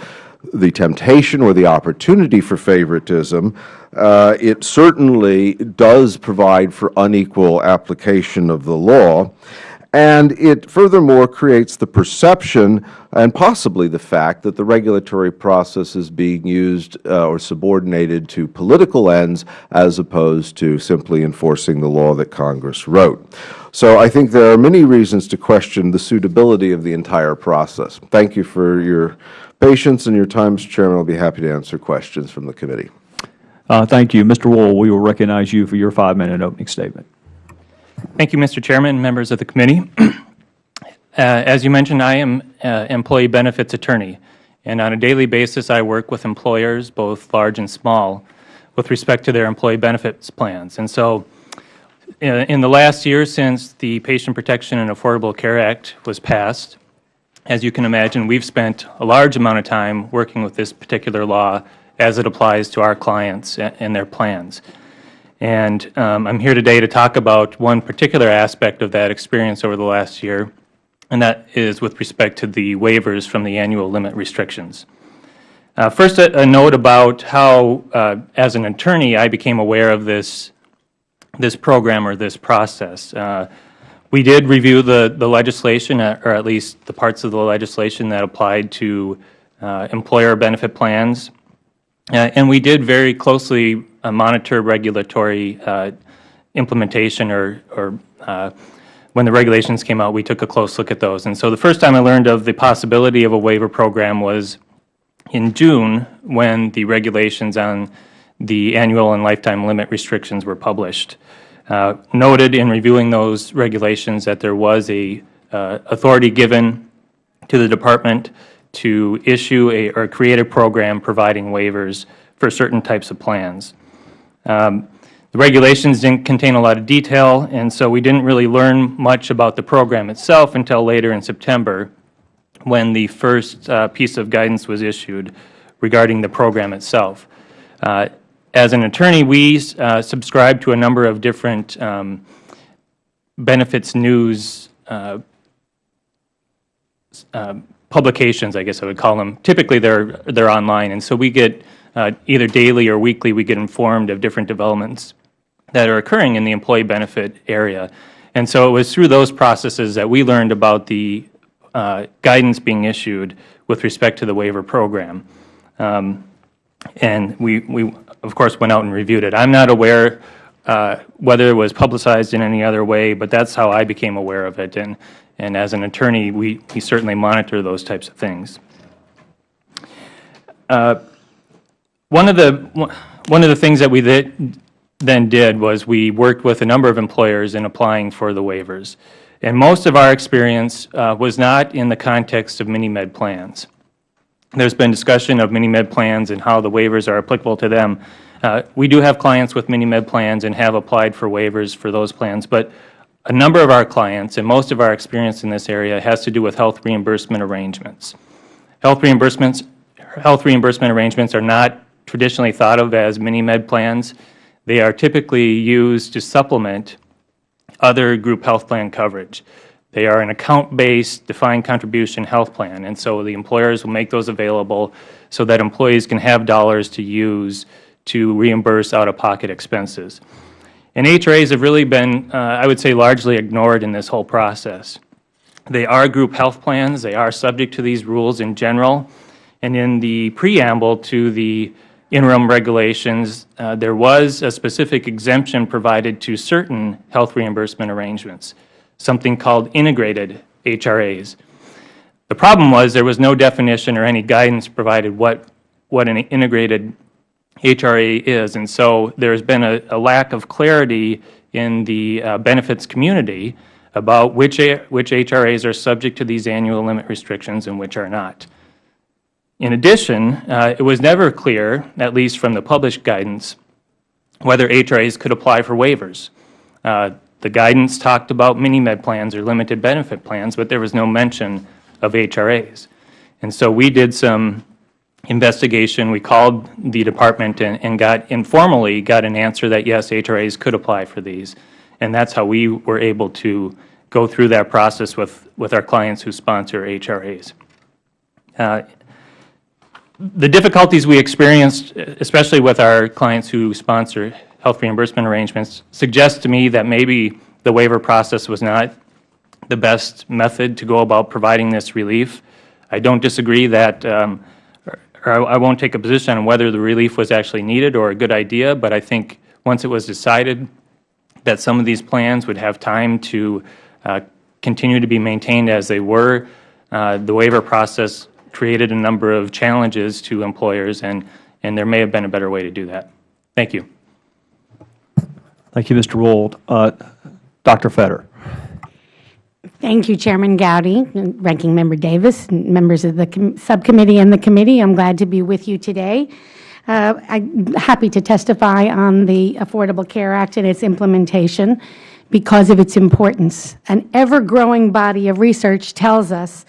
the temptation or the opportunity for favoritism, it certainly does provide for unequal application of the law. And it furthermore creates the perception and possibly the fact that the regulatory process is being used uh, or subordinated to political ends as opposed to simply enforcing the law that Congress wrote. So I think there are many reasons to question the suitability of the entire process. Thank you for your patience and your time, Mr. Chairman. I will be happy to answer questions from the committee. Uh, Thank you. Mr. Wold, we will recognize you for your five-minute opening statement. Thank you, Mr. Chairman, and members of the committee. Uh, As you mentioned, I am an employee benefits attorney, and on a daily basis, I work with employers, both large and small, with respect to their employee benefits plans. And so uh, in the last year since the Patient Protection and Affordable Care Act was passed, as you can imagine, we've spent a large amount of time working with this particular law as it applies to our clients and their plans. And um, I'm here today to talk about one particular aspect of that experience over the last year, and that is with respect to the waivers from the annual limit restrictions. Uh, first, a, a, note about how, uh, as an attorney, I became aware of this, this program or this process. Uh, we did review the, the legislation, uh, or at least the parts of the legislation that applied to uh, employer benefit plans, and we did very closely uh, monitor regulatory uh, implementation or, or uh, when the regulations came out, we took a close look at those. And so the first time I learned of the possibility of a waiver program was in June when the regulations on the annual and lifetime limit restrictions were published. Uh, noted in reviewing those regulations that there was a uh, authority given to the Department to issue a, or create a program providing waivers for certain types of plans. Um, the regulations didn't contain a lot of detail, and so we didn't really learn much about the program itself until later in September when the first uh, piece of guidance was issued regarding the program itself. Uh, as an attorney, we uh, subscribe to a number of different um, benefits news uh, uh, publications, I guess I would call them. Typically, they're they're online, and so we get uh, either daily or weekly. We get informed of different developments that are occurring in the employee benefit area, and so it was through those processes that we learned about the uh, guidance being issued with respect to the waiver program, um, and we we of course went out and reviewed it. I'm not aware. Uh, whether it was publicized in any other way, but that's how I became aware of it. And and as an attorney, we, we certainly monitor those types of things. Uh, one of the one of the things that we then did was we worked with a number of employers in applying for the waivers, and most of our experience uh, was not in the context of mini-med plans. There's been discussion of mini-med plans and how the waivers are applicable to them. Uh, We do have clients with mini-med plans and have applied for waivers for those plans, but a number of our clients and most of our experience in this area has to do with health reimbursement arrangements. Health reimbursements, health reimbursement arrangements are not traditionally thought of as mini-med plans. They are typically used to supplement other group health plan coverage. They are an account-based defined contribution health plan, and so the employers will make those available so that employees can have dollars to use to reimburse out-of-pocket expenses. And HRAs have really been, uh, I would say, largely ignored in this whole process. They are group health plans. They are subject to these rules in general. And in the preamble to the interim regulations, uh, there was a specific exemption provided to certain health reimbursement arrangements, something called integrated HRAs. The problem was there was no definition or any guidance provided what, what an integrated HRA is, and so there has been a, a lack of clarity in the uh, benefits community about which, which HRAs are subject to these annual limit restrictions and which are not. In addition, uh, it was never clear, at least from the published guidance, whether HRAs could apply for waivers. Uh, the guidance talked about mini-med plans or limited benefit plans, but there was no mention of HRAs. And so we did some investigation. We called the department and, and got informally got an answer that yes, HRAs could apply for these. And that's how we were able to go through that process with, with our clients who sponsor HRAs. Uh, the difficulties we experienced, especially with our clients who sponsor health reimbursement arrangements, suggest to me that maybe the waiver process was not the best method to go about providing this relief. I don't disagree that, um, or I won't take a position on whether the relief was actually needed or a good idea, but I think once it was decided that some of these plans would have time to uh, continue to be maintained as they were, uh, the waiver process created a number of challenges to employers, and, and there may have been a better way to do that. Thank you. Thank you, Mr. Wold. Uh, Dr. Feder. Thank you, Chairman Gowdy, Ranking Member Davis, members of the subcommittee and the committee. I'm glad to be with you today. Uh, I'm happy to testify on the Affordable Care Act and its implementation because of its importance. An ever-growing body of research tells us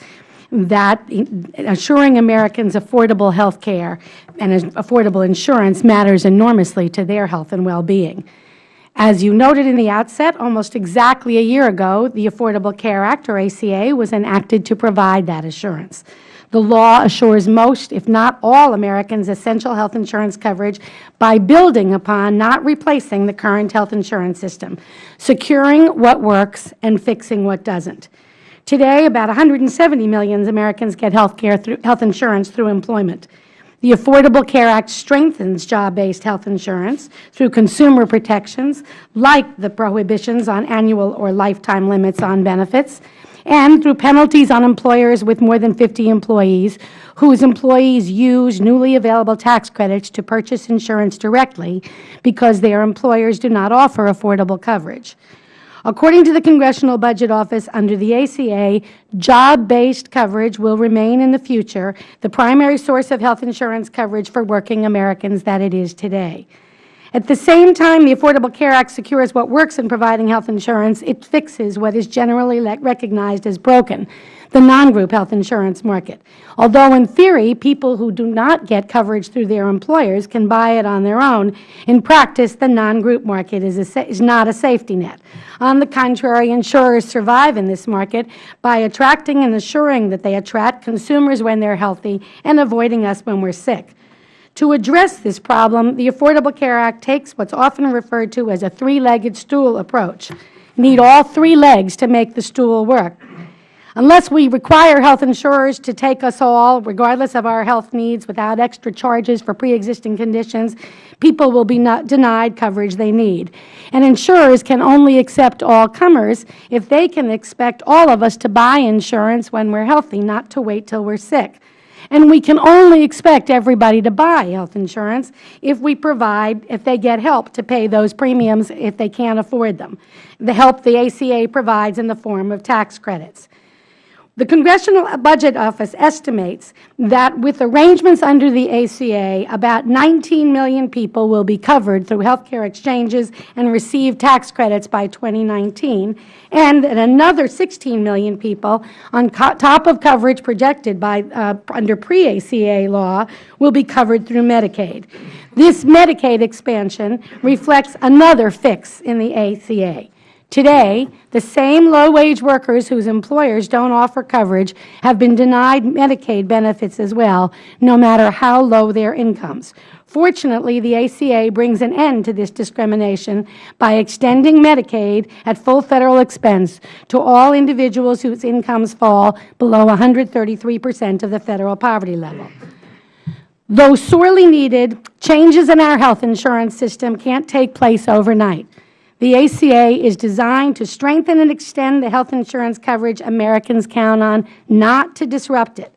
that assuring Americans affordable health care and affordable insurance matters enormously to their health and well-being. As you noted in the outset, almost exactly a year ago, the Affordable Care Act, or ACA, was enacted to provide that assurance. The law assures most, if not all, Americans essential health insurance coverage by building upon, not replacing, the current health insurance system, securing what works and fixing what doesn't. Today, about 170 million Americans get health, care through, health insurance through employment. The Affordable Care Act strengthens job-based health insurance through consumer protections like the prohibitions on annual or lifetime limits on benefits and through penalties on employers with more than 50 employees whose employees use newly available tax credits to purchase insurance directly because their employers do not offer affordable coverage. According to the Congressional Budget Office, under the ACA, job-based coverage will remain in the future the primary source of health insurance coverage for working Americans that it is today. At the same time the Affordable Care Act secures what works in providing health insurance, it fixes what is generally recognized as broken, the non-group health insurance market. Although in theory people who do not get coverage through their employers can buy it on their own, in practice the non-group market is, a, is not a safety net. On the contrary, insurers survive in this market by attracting and assuring that they attract consumers when they are healthy and avoiding us when we are sick. To address this problem, the Affordable Care Act takes what is often referred to as a three-legged stool approach. Need all three legs to make the stool work. Unless we require health insurers to take us all, regardless of our health needs, without extra charges for pre-existing conditions, people will be denied coverage they need. And insurers can only accept all comers if they can expect all of us to buy insurance when we are healthy, not to wait till we are sick. And we can only expect everybody to buy health insurance if we provide, if they get help to pay those premiums if they can't afford them, the help the ACA provides in the form of tax credits. The Congressional Budget Office estimates that with arrangements under the ACA, about 19 million people will be covered through health care exchanges and receive tax credits by 2019, and that another 16 million people on top of coverage projected by, uh, under pre-ACA law will be covered through Medicaid. This Medicaid expansion reflects another fix in the ACA. Today, the same low-wage workers whose employers don't offer coverage have been denied Medicaid benefits as well, no matter how low their incomes. Fortunately, the ACA brings an end to this discrimination by extending Medicaid at full Federal expense to all individuals whose incomes fall below 133 percent of the Federal poverty level. Though sorely needed, changes in our health insurance system can't take place overnight. The ACA is designed to strengthen and extend the health insurance coverage Americans count on, not to disrupt it.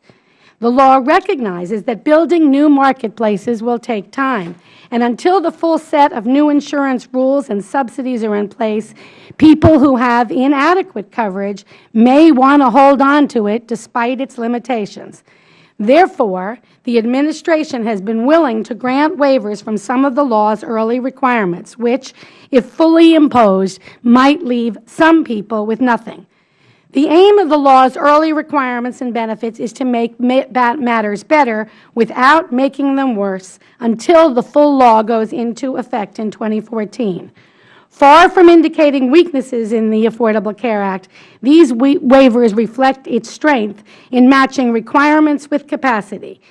The law recognizes that building new marketplaces will take time, and until the full set of new insurance rules and subsidies are in place, people who have inadequate coverage may want to hold on to it despite its limitations. Therefore, the Administration has been willing to grant waivers from some of the law's early requirements, which, if fully imposed, might leave some people with nothing. The aim of the law's early requirements and benefits is to make matters better without making them worse until the full law goes into effect in 2014. Far from indicating weaknesses in the Affordable Care Act, these waivers reflect its strength in matching requirements with capacity.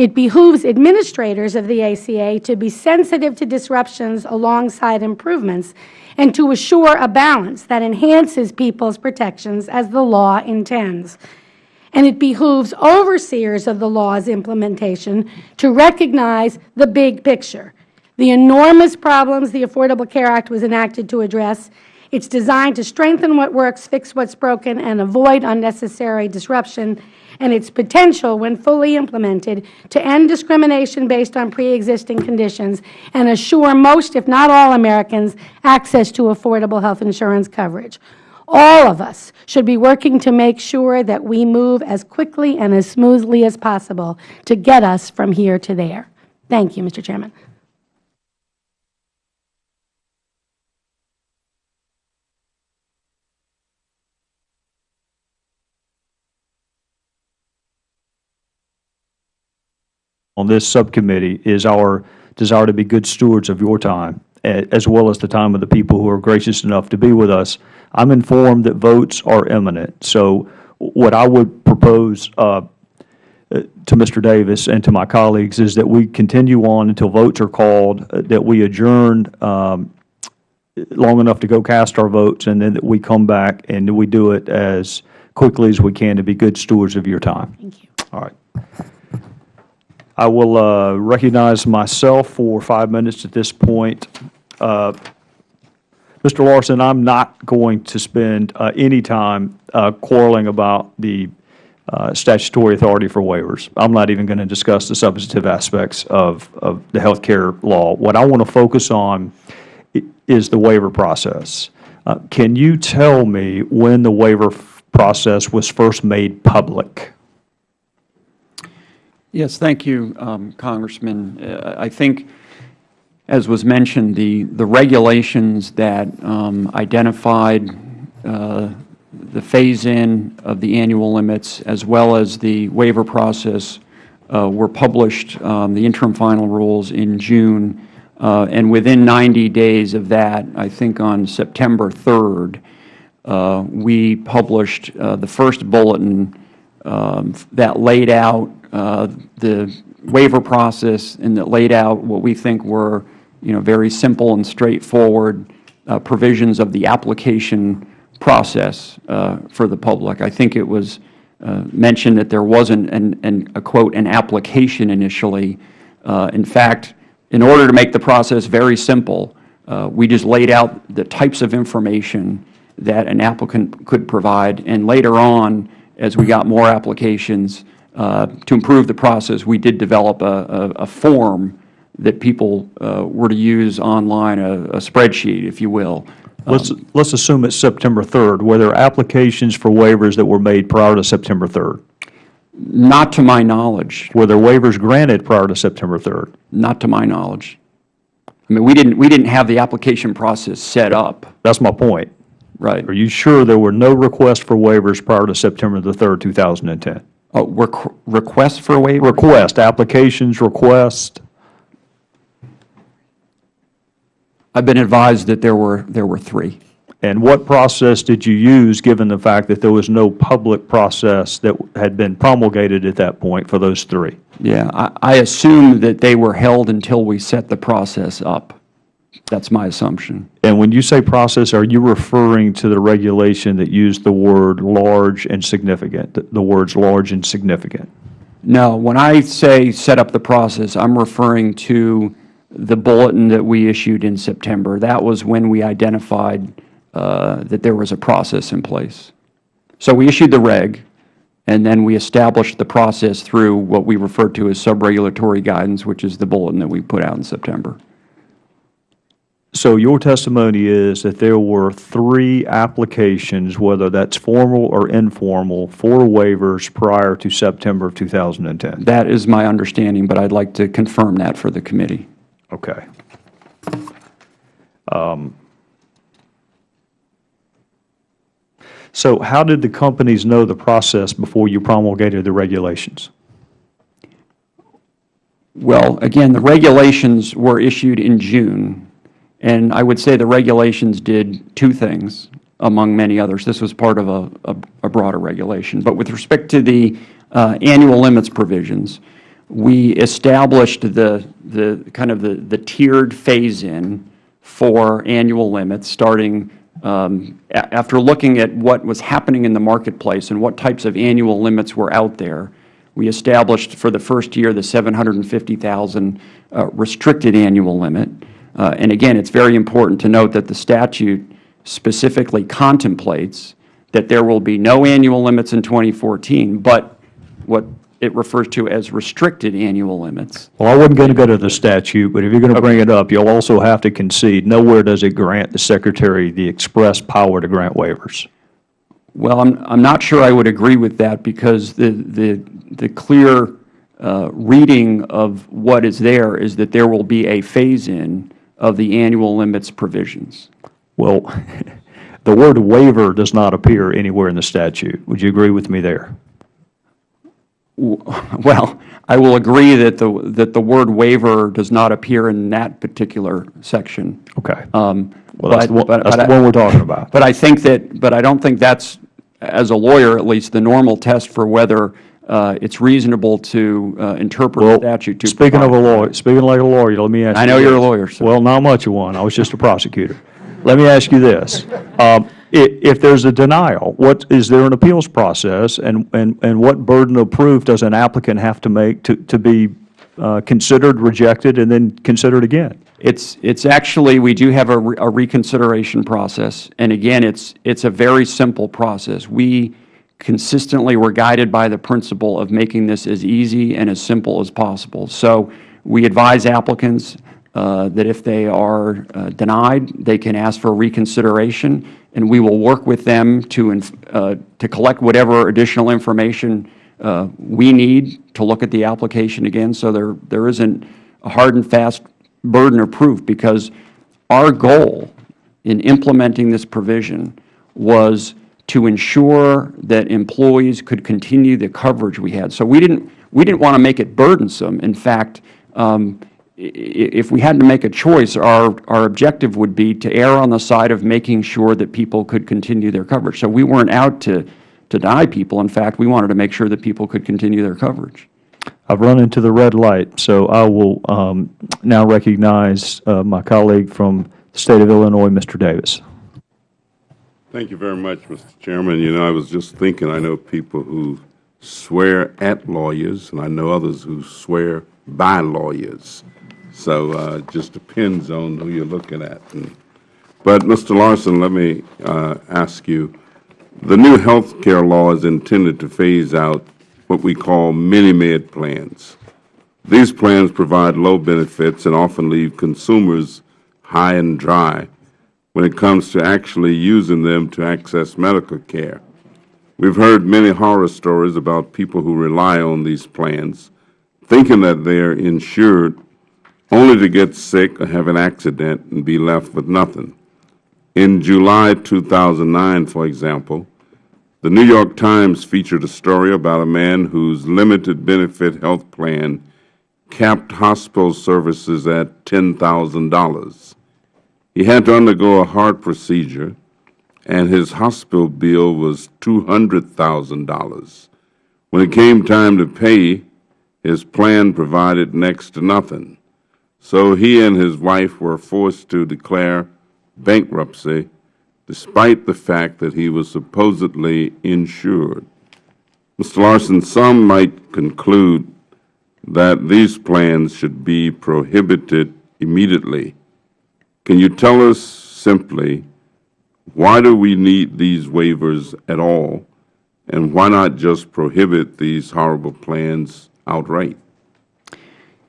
It behooves administrators of the ACA to be sensitive to disruptions alongside improvements and to assure a balance that enhances people's protections as the law intends. And it behooves overseers of the law's implementation to recognize the big picture the enormous problems the Affordable Care Act was enacted to address. It is designed to strengthen what works, fix what is broken, and avoid unnecessary disruption, and its potential, when fully implemented, to end discrimination based on preexisting conditions and assure most, if not all, Americans access to affordable health insurance coverage. All of us should be working to make sure that we move as quickly and as smoothly as possible to get us from here to there. Thank you, Mr. Chairman. On this subcommittee is our desire to be good stewards of your time, as well as the time of the people who are gracious enough to be with us. I am informed that votes are imminent. So what I would propose uh, to Mr. Davis and to my colleagues is that we continue on until votes are called, uh, that we adjourn um, long enough to go cast our votes, and then that we come back and we do it as quickly as we can to be good stewards of your time. Thank you. All right. I will uh, recognize myself for five minutes at this point. Uh, Mr. Larsen, I'm not going to spend uh, any time uh, quarreling about the uh, statutory authority for waivers. I'm not even going to discuss the substantive aspects of, of the health care law. What I want to focus on is the waiver process. Uh, can you tell me when the waiver process was first made public? Yes, thank you, um, Congressman. Uh, I think, as was mentioned, the, the regulations that um, identified uh, the phase-in of the annual limits as well as the waiver process uh, were published, um, the interim final rules, in June. Uh, and within 90 days of that, I think on September 3rd, uh, we published uh, the first bulletin um, that laid out uh, the waiver process and that laid out what we think were, you know, very simple and straightforward uh, provisions of the application process uh, for the public. I think it was uh, mentioned that there wasn't an, an, a quote an application initially. Uh, in fact, in order to make the process very simple, we just laid out the types of information that an applicant could provide, and later on, as we got more applications, uh, to improve the process, we did develop a, a, a form that people uh, were to use online, a, a, spreadsheet, if you will, uh, Let's, let's assume it's September 3rd. Were there applications for waivers that were made prior to September 3rd? Not to my knowledge, Were there waivers granted prior to September 3rd? not to my knowledge. I mean, we didn't, we didn't have the application process set up, That's my point. Right? Are you sure there were no requests for waivers prior to September the 3rd, 2010? Oh, requ- requests for waiver? Request, applications, request, I've been advised that there were, there were three. and what process did you use, given the fact that there was no public process that had been promulgated at that point for those three? Yeah, I, I assume that they were held until we set the process up. That's my assumption. And when you say process, are you referring to the regulation that used the word large and significant, the- the words large and significant? No, when I say set up the process, I'm referring to the bulletin that we issued in September. That was when we identified uh, that there was a process in place. So we issued the reg, and then we established the process through what we refer to as sub-regulatory guidance, which is the bulletin that we put out in September. So your testimony is that there were three applications, whether that's formal or informal, for waivers prior to September of 2010? That is my understanding, but I'd like to confirm that for the committee. Okay. Um, So how did the companies know the process before you promulgated the regulations? Well, again, the regulations were issued in June, and I would say the regulations did two things, among many others. This was part of a, a- a broader regulation. But with respect to the uh, annual limits provisions, we established the, the, kind of the, the tiered phase-in for annual limits, starting um, after looking at what was happening in the marketplace and what types of annual limits were out there. We established for the first year the 750,000 uh, restricted annual limit. Uh, And again, it's very important to note that the statute specifically contemplates that there will be no annual limits in 2014, but what it refers to as restricted annual limits. Well, I wasn't going to go to the statute, but if you're going to bring it up, you'll also have to concede, nowhere does it grant the Secretary the express power to grant waivers. Well, I'm, I'm not sure I would agree with that because the, the, the clear uh, reading of what is there is that there will be a phase-in of the annual limits provisions. Well, the word waiver does not appear anywhere in the statute. Would you agree with me there? Well, I will agree that the, that the word waiver does not appear in that particular section. Okay. Um, Well, that's the one, but- that's but the one we're talking about. But I think that, but I don't think that's, as a lawyer at least, the normal test for whether it's reasonable to uh, interpret a statute to. Speaking of a lawyer, speaking like a lawyer, let me ask you I know you're a this. lawyer, sir. Well, not much of one. I was just a prosecutor. Let me ask you this. Um, If there's a denial, what, is there an appeals process? And, and, and what burden of proof does an applicant have to make to, to be uh, considered, rejected, and then considered again? It's, it's actually, we do have a re- a reconsideration process, and again, it's, it's a very simple process. We consistently were guided by the principle of making this as easy and as simple as possible. So we advise applicants uh, that if they are uh, denied, they can ask for reconsideration, and we will work with them to, uh, to collect whatever additional information uh, we need to look at the application again, so there, there isn't a hard and fast burden of proof, because our goal in implementing this provision was to ensure that employees could continue the coverage we had. So we didn't, we didn't want to make it burdensome. In fact, um, i- i- if we had to make a choice, our, our objective would be to err on the side of making sure that people could continue their coverage. So we weren't out to, to deny people. In fact, we wanted to make sure that people could continue their coverage. I've run into the red light, so I will um, now recognize uh, my colleague from the State of Illinois, Mr. Davis. Thank you very much, Mr. Chairman. You know, I was just thinking, I know people who swear at lawyers, and I know others who swear by lawyers. So uh, it just depends on who you're looking at. And- But, Mr. Larsen, let me uh, ask you, the new health care law is intended to phase out what we call mini-med plans. These plans provide low benefits and often leave consumers high and dry. When it comes to actually using them to access medical care. We've heard many horror stories about people who rely on these plans, thinking that they are insured only to get sick or have an accident and be left with nothing. In July 2009, for example, the New York Times featured a story about a man whose limited benefit health plan capped hospital services at $10,000. He had to undergo a heart procedure, and his hospital bill was $200,000. When it came time to pay, his plan provided next to nothing. So he and his wife were forced to declare bankruptcy despite the fact that he was supposedly insured. Mr. Larsen, some might conclude that these plans should be prohibited immediately. Can you tell us simply why do we need these waivers at all, and why not just prohibit these horrible plans outright?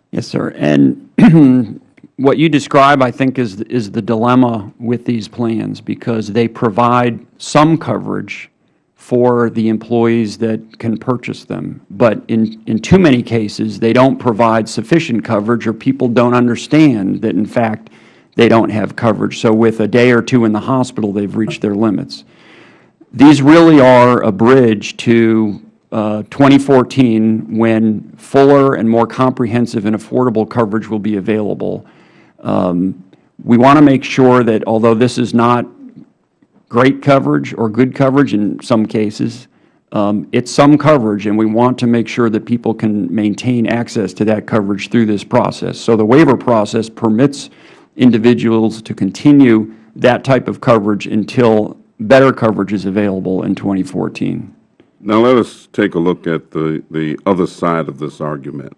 Yes, sir. And what you describe, I think, is, is the dilemma with these plans because they provide some coverage for the employees that can purchase them. But in, in too many cases, they don't provide sufficient coverage or people don't understand that, in fact, they don't have coverage. So with a day or two in the hospital, they've reached their limits. These really are a bridge to uh, 2014 when fuller and more comprehensive and affordable coverage will be available. Um, we want to make sure that although this is not great coverage or good coverage in some cases, um, it's some coverage, and we want to make sure that people can maintain access to that coverage through this process. So the waiver process permits individuals to continue that type of coverage until better coverage is available in 2014. Now let us take a look at the, the other side of this argument.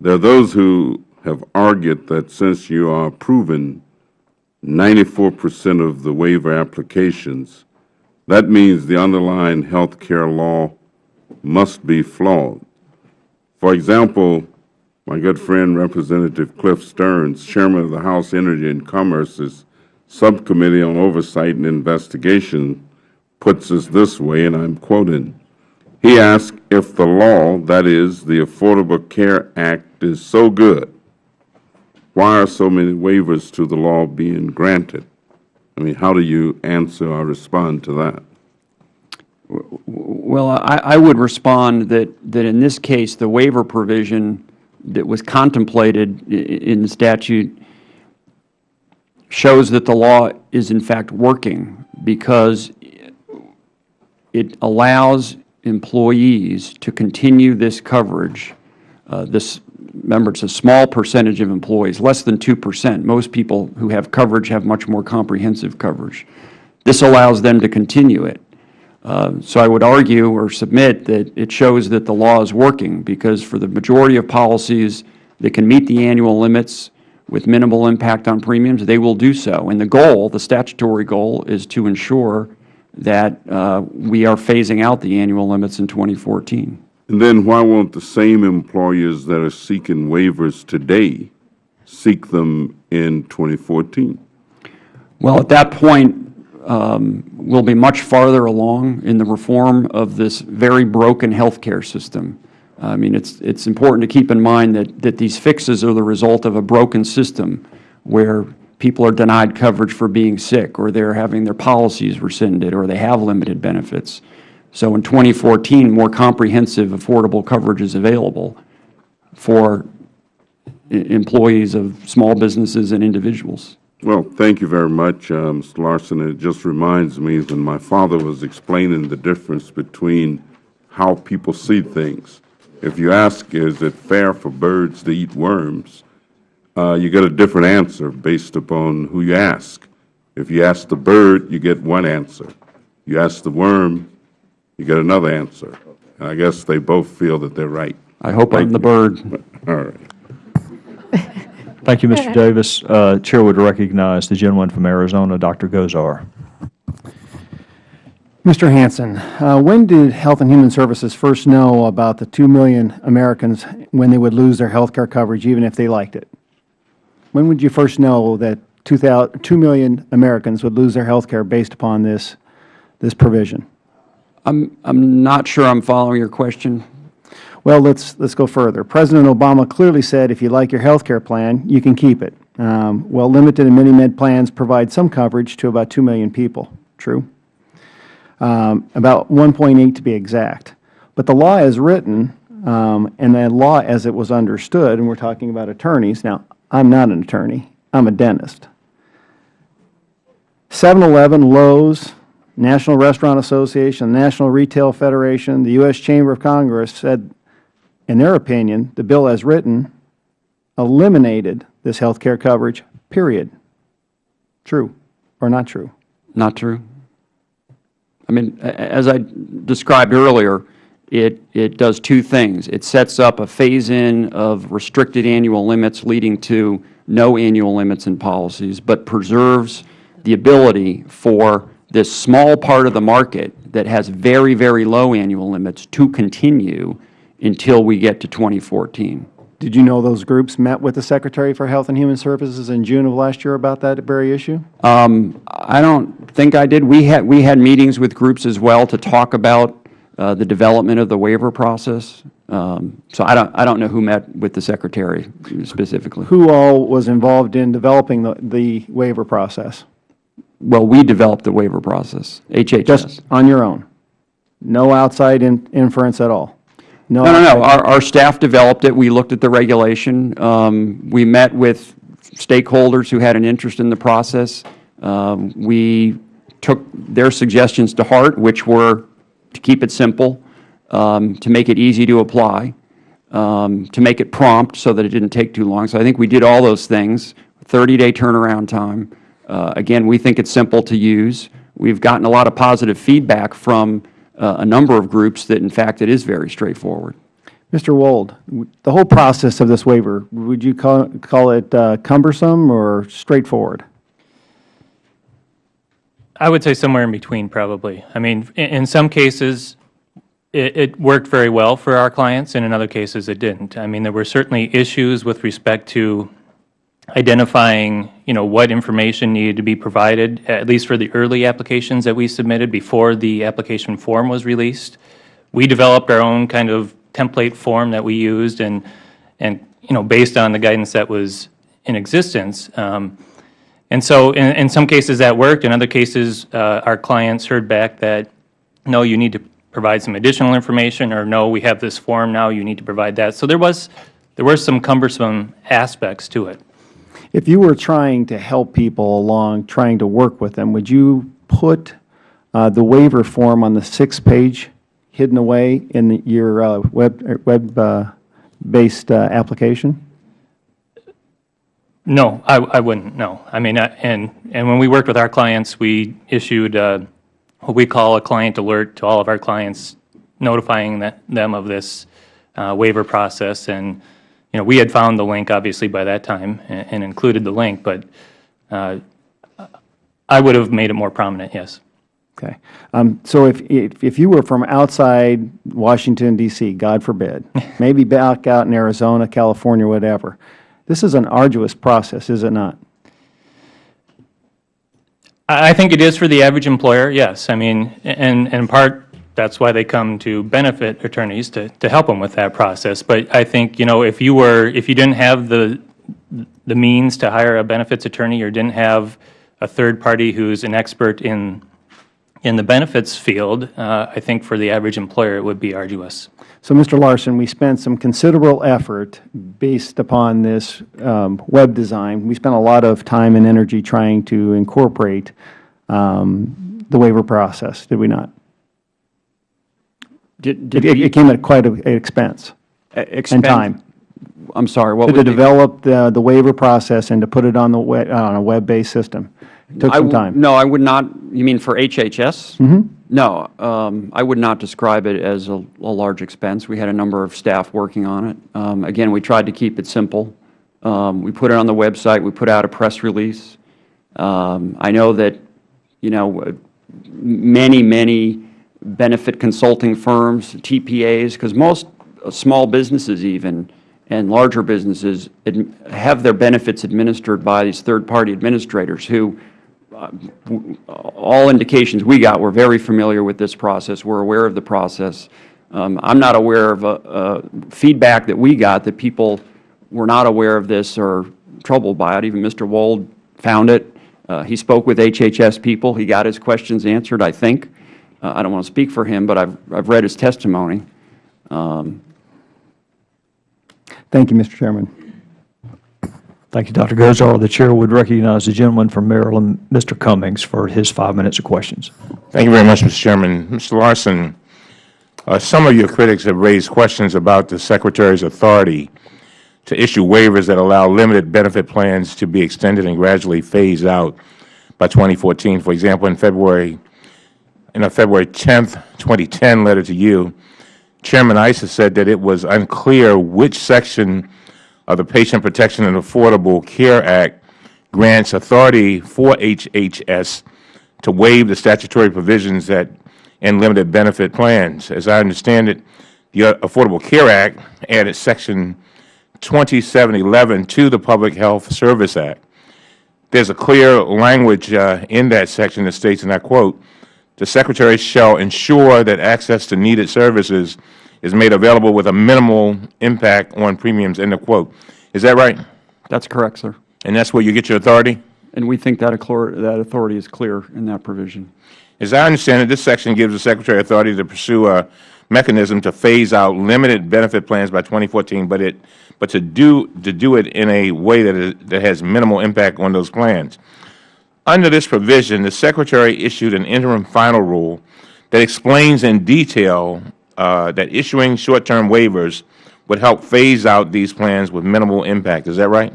There are those who have argued that since you are proven 94 percent of the waiver applications, that means the underlying health care law must be flawed. For example, my good friend Representative Cliff Stearns, Chairman of the House Energy and Commerce's Subcommittee on Oversight and Investigation, puts it this way, and I am quoting, he asked if the law, that is, the Affordable Care Act, is so good, why are so many waivers to the law being granted? I mean, how do you answer or respond to that? Well, I, I would respond that, that in this case, the waiver provision that was contemplated in the statute shows that the law is in fact working because it allows employees to continue this coverage. Uh, This, remember, it's a small percentage of employees, less than 2%. Most people who have coverage have much more comprehensive coverage. This allows them to continue it. Uh, So I would argue or submit that it shows that the law is working, because for the majority of policies that can meet the annual limits with minimal impact on premiums, they will do so. And the goal, the statutory goal, is to ensure that uh, we are phasing out the annual limits in 2014. And then why won't the same employers that are seeking waivers today seek them in 2014? Well, at that point, um, we'll be much farther along in the reform of this very broken healthcare system. I mean, it's, it's important to keep in mind that, that these fixes are the result of a broken system where people are denied coverage for being sick, or they're having their policies rescinded, or they have limited benefits. So in 2014, more comprehensive, affordable coverage is available for employees of small businesses and individuals. Well, thank you very much, uh, Mr. Larsen. It just reminds me when my father was explaining the difference between how people see things. If you ask, is it fair for birds to eat worms, uh, you get a different answer based upon who you ask. If you ask the bird, you get one answer. You ask the worm, you get another answer. And I guess they both feel that they're right. I hope I'm the bird. All right. Thank you, Mr. Davis. Uh, Chair would recognize the gentleman from Arizona, Dr. Gosar. Mr. Hanson, uh, when did Health and Human Services first know about the 2 million Americans when they would lose their health care coverage even if they liked it? When would you first know that 2,000 2 million Americans would lose their health care based upon this, this provision. I'm, I'm not sure I'm following your question. Well, let's, let's go further. President Obama clearly said if you like your health care plan, you can keep it. Um, well, limited and mini-med plans provide some coverage to about 2 million people. True? Um, about 1.8 to be exact. But the law is written, um, and the law as it was understood, and we're talking about attorneys. Now, I'm not an attorney. I'm a dentist. 7-Eleven, Lowe's, National Restaurant Association, National Retail Federation, the U.S. Chamber of Congress said, in their opinion, the bill as written eliminated this health care coverage, period. True or not true? Not true. I mean, as I described earlier, it, it does two things. It sets up a phase-in of restricted annual limits leading to no annual limits in policies, but preserves the ability for this small part of the market that has very, very low annual limits to continue until we get to 2014. Did you know those groups met with the Secretary for Health and Human Services in June of last year about that very issue? Um, I don't think I did. We had, we had meetings with groups as well to talk about uh, the development of the waiver process. Um, So I don't, I don't know who met with the Secretary specifically. Who all was involved in developing the, the waiver process? Well, we developed the waiver process, HHS. Just on your own? No outside in- inference at all? No, no, no. Our, our staff developed it. We looked at the regulation. Um, We met with stakeholders who had an interest in the process. Um, We took their suggestions to heart, which were to keep it simple, um, to make it easy to apply, um, to make it prompt so that it didn't take too long. So I think we did all those things, 30-day turnaround time. Uh, Again, we think it's simple to use. We've gotten a lot of positive feedback from a number of groups that, in fact, it is very straightforward. Mr. Wold, the whole process of this waiver, would you call, call it uh, cumbersome or straightforward? I would say somewhere in between, probably. I mean, in, in some cases, it, it worked very well for our clients, and in other cases, it didn't. I mean, there were certainly issues with respect to identifying, you know, what information needed to be provided, at least for the early applications that we submitted before the application form was released. We developed our own kind of template form that we used, and, and, you know, based on the guidance that was in existence. Um, and so in, in some cases that worked. In other cases, uh, our clients heard back that, no, you need to provide some additional information, or no, we have this form now, you need to provide that. So there was, there were some cumbersome aspects to it. If you were trying to help people along, trying to work with them, would you put uh, the waiver form on the sixth page hidden away in the- your uh, web, er, web-based uh, application? No, I, I wouldn't, no. I mean, uh, and, and when we worked with our clients, we issued uh, what we call a client alert to all of our clients, notifying that- them of this uh, waiver process. And, you know, we had found the link, obviously, by that time, and and included the link, but uh, I would have made it more prominent, yes. Okay. Um, So if, if if you were from outside Washington DC, God forbid, maybe back out in Arizona, California, whatever, this is an arduous process, is it not? I I think it is for the average employer, yes. I mean, and, and in part, that's why they come to benefit attorneys to, to help them with that process. But I think, you know, if you were, if you didn't have the, the means to hire a benefits attorney or didn't have a third party who's an expert in, in the benefits field, uh, I think for the average employer, it would be arduous. So, Mr. Larsen, we spent some considerable effort based upon this um, web design. We spent a lot of time and energy trying to incorporate um, the waiver process, did we not? Did, It did it we- came at quite an expense and time. I'm sorry, what To develop the the waiver process and to put it on the, we- on a web-based system. It Took I some time. No, I would not, you mean for HHS? Mm-hmm. No, um, I would not describe it as a, a large expense. We had a number of staff working on it. Um, Again, we tried to keep it simple. Um, We put it on the website, we put out a press release. Um, I know that, you know, uh, many, many benefit consulting firms, TPAs, because most small businesses even and larger businesses have their benefits administered by these third-party administrators who, uh, all indications we got, were very familiar with this process, were aware of the process. Um, I'm not aware of feedback that we got that people were not aware of this or troubled by it. Even Mr. Wold found it. Uh, He spoke with HHS people. He got his questions answered, I think. Uh, I don't want to speak for him, but I've I've read his testimony. Thank you, Mr. Chairman. Thank you, Dr. Gosar. The Chair would recognize the gentleman from Maryland, Mr. Cummings, for his five minutes of questions. Thank you very much, Mr. Chairman. Mr. Larsen, uh, some of your critics have raised questions about the Secretary's authority to issue waivers that allow limited benefit plans to be extended and gradually phased out by 2014. For example, in February, in a February 10th, 2010 letter to you, Chairman Issa said that it was unclear which section of the Patient Protection and Affordable Care Act grants authority for HHS to waive the statutory provisions that in limited benefit plans. As I understand it, the Affordable Care Act added Section 2711 to the Public Health Service Act. There's a clear language uh, in that section that states, and I quote, "The Secretary shall ensure that access to needed services is made available with a minimal impact on premiums," end of quote. Is that right? That's correct, sir. And that's where you get your authority? And we think that that authority is clear in that provision. As I understand it, this section gives the Secretary authority to pursue a mechanism to phase out limited benefit plans by 2014, but it, but to do, to do it in a way that, is, that has minimal impact on those plans. Under this provision, the Secretary issued an interim final rule that explains in detail uh, that issuing short-term waivers would help phase out these plans with minimal impact. Is that right?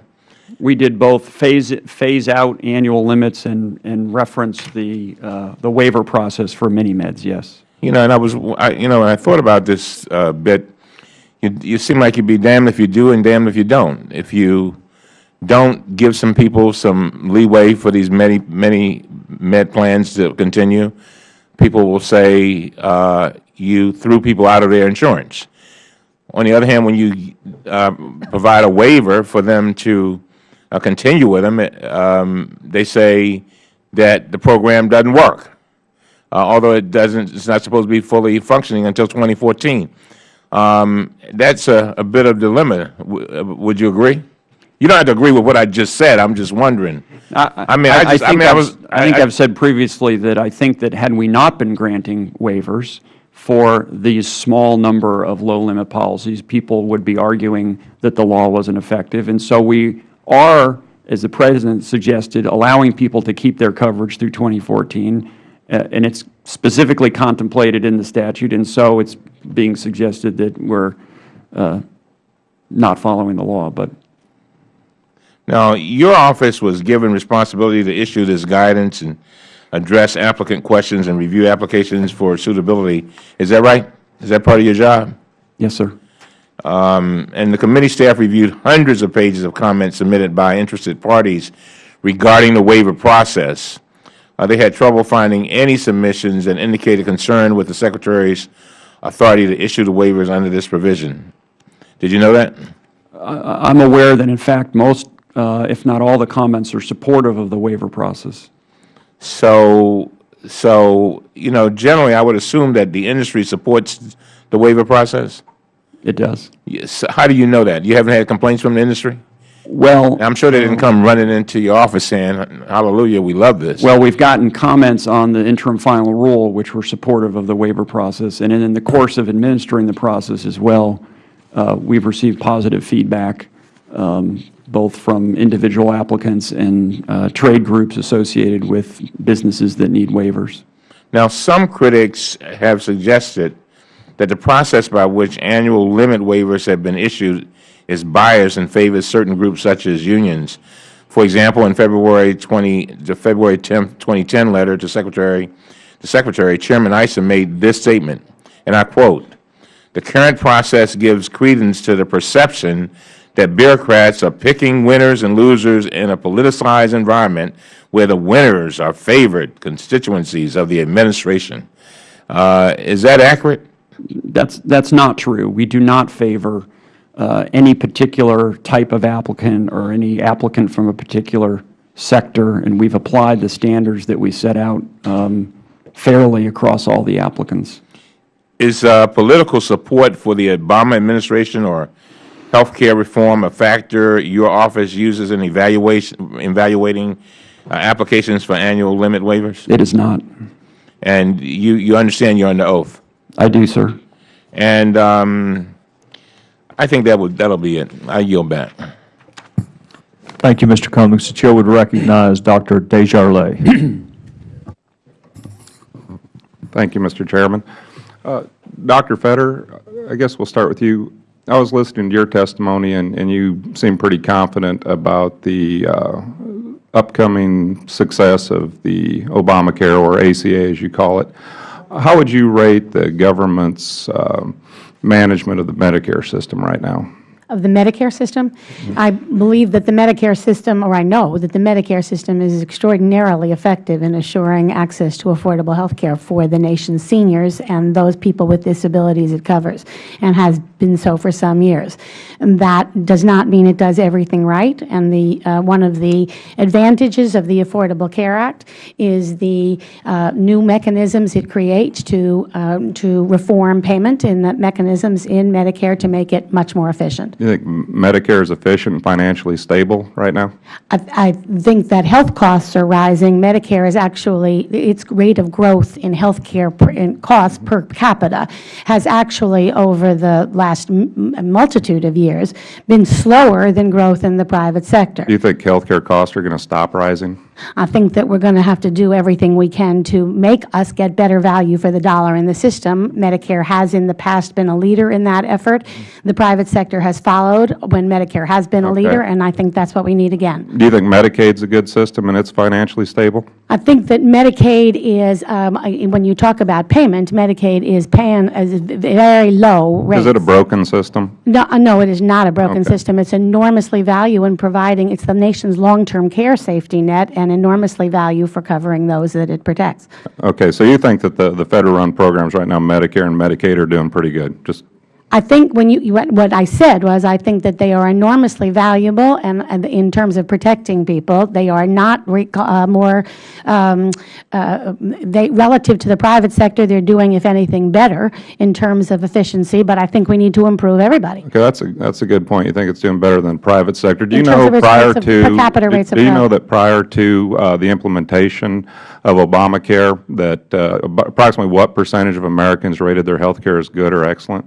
We did both phase, phase out annual limits and, and reference the, uh, the waiver process for mini-meds, yes. You know, and I was, I, you know, I thought about this uh, bit, you, you seem like you'd be damned if you do and damned if you don't. If you don't give some people some leeway for these many, many med plans to continue, people will say uh, you threw people out of their insurance. On the other hand, when you uh, provide a waiver for them to uh, continue with them, um, they say that the program doesn't work uh, although it doesn't, it's not supposed to be fully functioning until 2014. Um, that's a, a bit of dilemma. W uh, would you agree? You don't have to agree with what I just said. I'm just wondering. I mean, I just, I think mean, I I've- was, I think I've said previously that I think that had we not been granting waivers for these small number of low-limit policies, people would be arguing that the law wasn't effective. And so we are, as the President suggested, allowing people to keep their coverage through 2014, uh, and it's specifically contemplated in the statute, and so it's being suggested that we're uh, not following the law, but Now, your office was given responsibility to issue this guidance and address applicant questions and review applications for suitability. Is that right? Is that part of your job? yes, sir. And the committee staff reviewed hundreds of pages of comments submitted by interested parties regarding the waiver process. Uh, They had trouble finding any submissions and indicated concern with the Secretary's authority to issue the waivers under this provision. Did you know that? I'm aware that, in fact, most, uh, if not all, the comments are supportive of the waiver process. So, so, you know, generally, I would assume that the industry supports the waiver process? It does. Yes. How do you know that? You haven't had complaints from the industry? Well, I'm sure they didn't come running into your office saying, hallelujah, we love this. well, we've gotten comments on the interim final rule, which were supportive of the waiver process, and in the course of administering the process as well, uh, we've received positive feedback, um, both from individual applicants and uh, trade groups associated with businesses that need waivers. Now, some critics have suggested that the process by which annual limit waivers have been issued is biased and favors certain groups such as unions. For example, in February 20, the February 10, 2010 letter to Secretary, the Secretary, Chairman Issa made this statement, and I quote, "The current process gives credence to the perception that bureaucrats are picking winners and losers in a politicized environment where the winners are favored constituencies of the administration." Uh, Is that accurate? That's, that's not true. We do not favor uh, any particular type of applicant or any applicant from a particular sector, and we've applied the standards that we set out um, fairly across all the applicants. Is uh, political support for the Obama administration or health care reform a factor your office uses in evaluation, evaluating uh, applications for annual limit waivers? It is not. And you, you understand you're under oath? I do, sir. And um, I think that would, that'll be it. I yield back. Thank you, Mr. Cummings. The Chair would recognize Dr. Desjarlais. Thank you, Mr. Chairman. Uh, Dr. Feder, I guess we'll start with you. I was listening to your testimony, and, and you seem pretty confident about the uh, upcoming success of the Obamacare, or ACA as you call it. How would you rate the government's um, management of the Medicare system right now? of the Medicare system. I believe that the Medicare system, or I know that the Medicare system is extraordinarily effective in assuring access to affordable health care for the nation's seniors and those people with disabilities it covers, and has been so for some years. And that does not mean it does everything right, and the, uh, one of the advantages of the Affordable Care Act is the uh, new mechanisms it creates to, um, to reform payment and the mechanisms in Medicare to make it much more efficient. Do you think Medicare is efficient and financially stable right now? I, I think that health costs are rising. Medicare is actually, its rate of growth in health care per, in costs per capita has actually, over the last multitude of years, been slower than growth in the private sector. Do you think health care costs are going to stop rising? I think that we're going to have to do everything we can to make us get better value for the dollar in the system. Medicare has in the past been a leader in that effort. The private sector has followed when Medicare has been a Okay. leader, and I think that's what we need again. Do you think Medicaid's a good system and it's financially stable? I think that Medicaid is, um, when you talk about payment, Medicaid is paying a very low. Is it a broken system? No, uh, no, it is not a broken Okay. system. It's enormously value in providing, it's the nation's long-term care safety net and enormously value for covering those that it protects. Okay, so you think that the, the federal-run programs right now, Medicare and Medicaid, are doing pretty good? Just, I think when you, you- what I said was, I think that they are enormously valuable, and and in terms of protecting people, they are not uh, more, um, uh, they, relative to the private sector, they're doing, if anything, better in terms of efficiency, but I think we need to improve everybody. okay, that's a, that's a good point. You think it's doing better than private sector. Do you In terms know prior to? per capita do- rates of Do you know that prior to uh, the implementation of Obamacare, that uh, approximately what percentage of Americans rated their health care as good or excellent?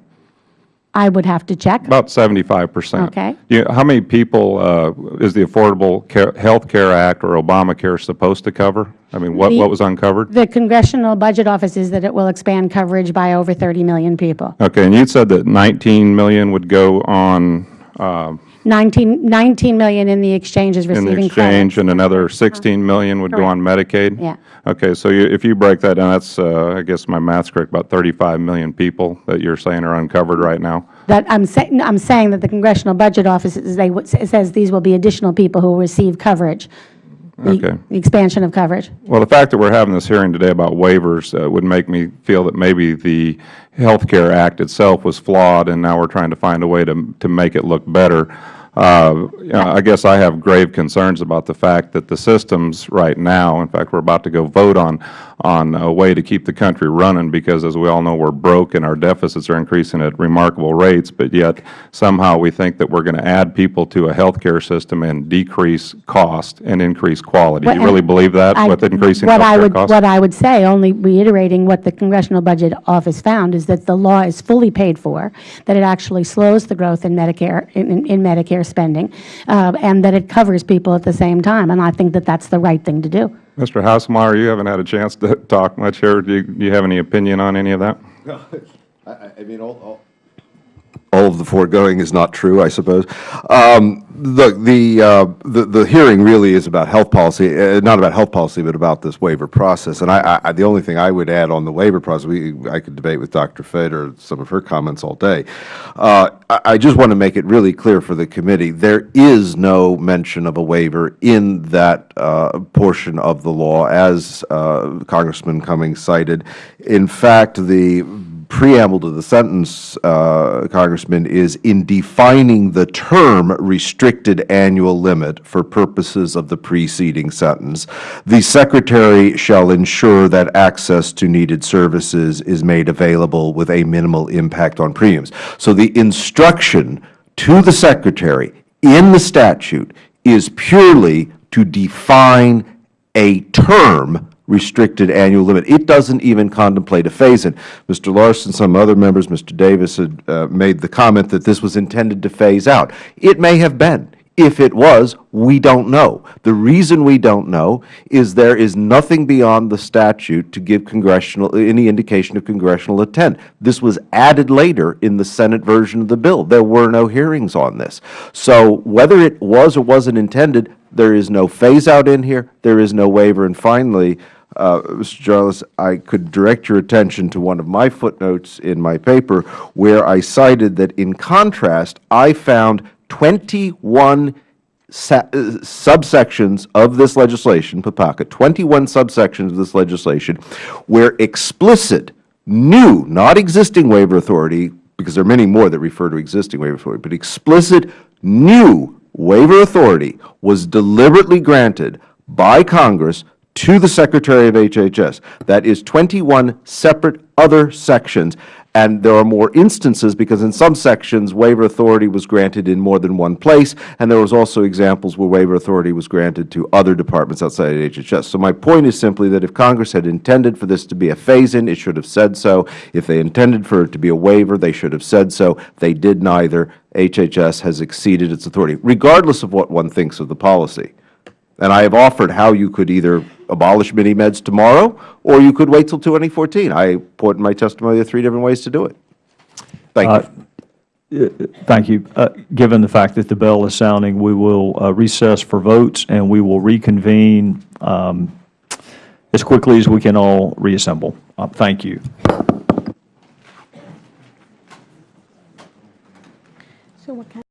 I would have to check. About 75 percent. Okay. You- How many people uh, is the Affordable Care- Health Care Act or Obamacare supposed to cover? I mean, what The- what was uncovered? The Congressional Budget Office is that it will expand coverage by over 30 million people. Okay, and you said that 19 million would go on uh, 19, 19 million in the exchanges in the exchange, and another 16 million would go on Medicaid? Yeah. Okay, so you- if you break that down, that's, uh, I guess my math's correct, about 35 million people that you're saying are uncovered right now? That, I'm saying, I'm saying that the Congressional Budget Office, is they, says these will be additional people who will receive coverage. the- Okay. The expansion of coverage. Well, the fact that we're having this hearing today about waivers uh, would make me feel that maybe the Health Care Act itself was flawed, and now we're trying to find a way to, to make it look better. Uh, I guess I have grave concerns about the fact that the systems right now, in fact, we're about to go vote on, on a way to keep the country running, because as we all know, we're broke and our deficits are increasing at remarkable rates, but yet somehow we think that we're going to add people to a health care system and decrease cost and increase quality. Do you really believe that I- with increasing what I would- costs? What I would say, only reiterating what the Congressional Budget Office found, is that the law is fully paid for, that it actually slows the growth in Medicare, in in Medicare spending, uh, and that it covers people at the same time, and I think that that's the right thing to do. Mr. Haislmaier, you haven't had a chance to talk much here. Do you, do you have any opinion on any of that? I, I mean, all, all, all of the foregoing is not true, I suppose. Um, Look, the, uh, the, the hearing really is about health policy, uh, not about health policy, but about this waiver process. And I, I, the only thing I would add on the waiver process, we, I could debate with Dr. Feder some of her comments all day. Uh, I, I just want to make it really clear for the committee, there is no mention of a waiver in that uh, portion of the law, as uh, Congressman Cummings cited. In fact, the preamble to the sentence, uh, Congressman, is in defining the term restricted annual limit for purposes of the preceding sentence, the Secretary shall ensure that access to needed services is made available with a minimal impact on premiums. So the instruction to the Secretary in the statute is purely to define a term restricted annual limit. It doesn't even contemplate a phase-in. Mr. Larsen, some other members, Mr. Davis had uh, made the comment that this was intended to phase out. It may have been. If it was, we don't know. The reason we don't know is there is nothing beyond the statute to give congressional, any indication of congressional intent. This was added later in the Senate version of the bill. There were no hearings on this. So whether it was or wasn't intended, there is no phase-out in here, there is no waiver. And finally, Mr. Jarlis, I could direct your attention to one of my footnotes in my paper where I cited that in contrast, I found 21 uh, subsections of this legislation, PPACA, 21 subsections of this legislation, where explicit, new, not existing waiver authority, because there are many more that refer to existing waiver authority, but explicit, new waiver authority was deliberately granted by Congress to the Secretary of HHS. That is 21 separate other sections, and there are more instances because in some sections waiver authority was granted in more than one place, and there was also examples where waiver authority was granted to other departments outside of HHS. So my point is simply that if Congress had intended for this to be a phase-in, it should have said so. If they intended for it to be a waiver, they should have said so. They did neither. HHS has exceeded its authority, regardless of what one thinks of the policy. And I have offered how you could either abolish mini-meds tomorrow, or you could wait till 2014. I put in my testimony there are three different ways to do it. Thank you. Thank you. Uh, Given the fact that the bell is sounding, we will uh, recess for votes, and we will reconvene um, as quickly as we can all reassemble. Uh, Thank you. So what kind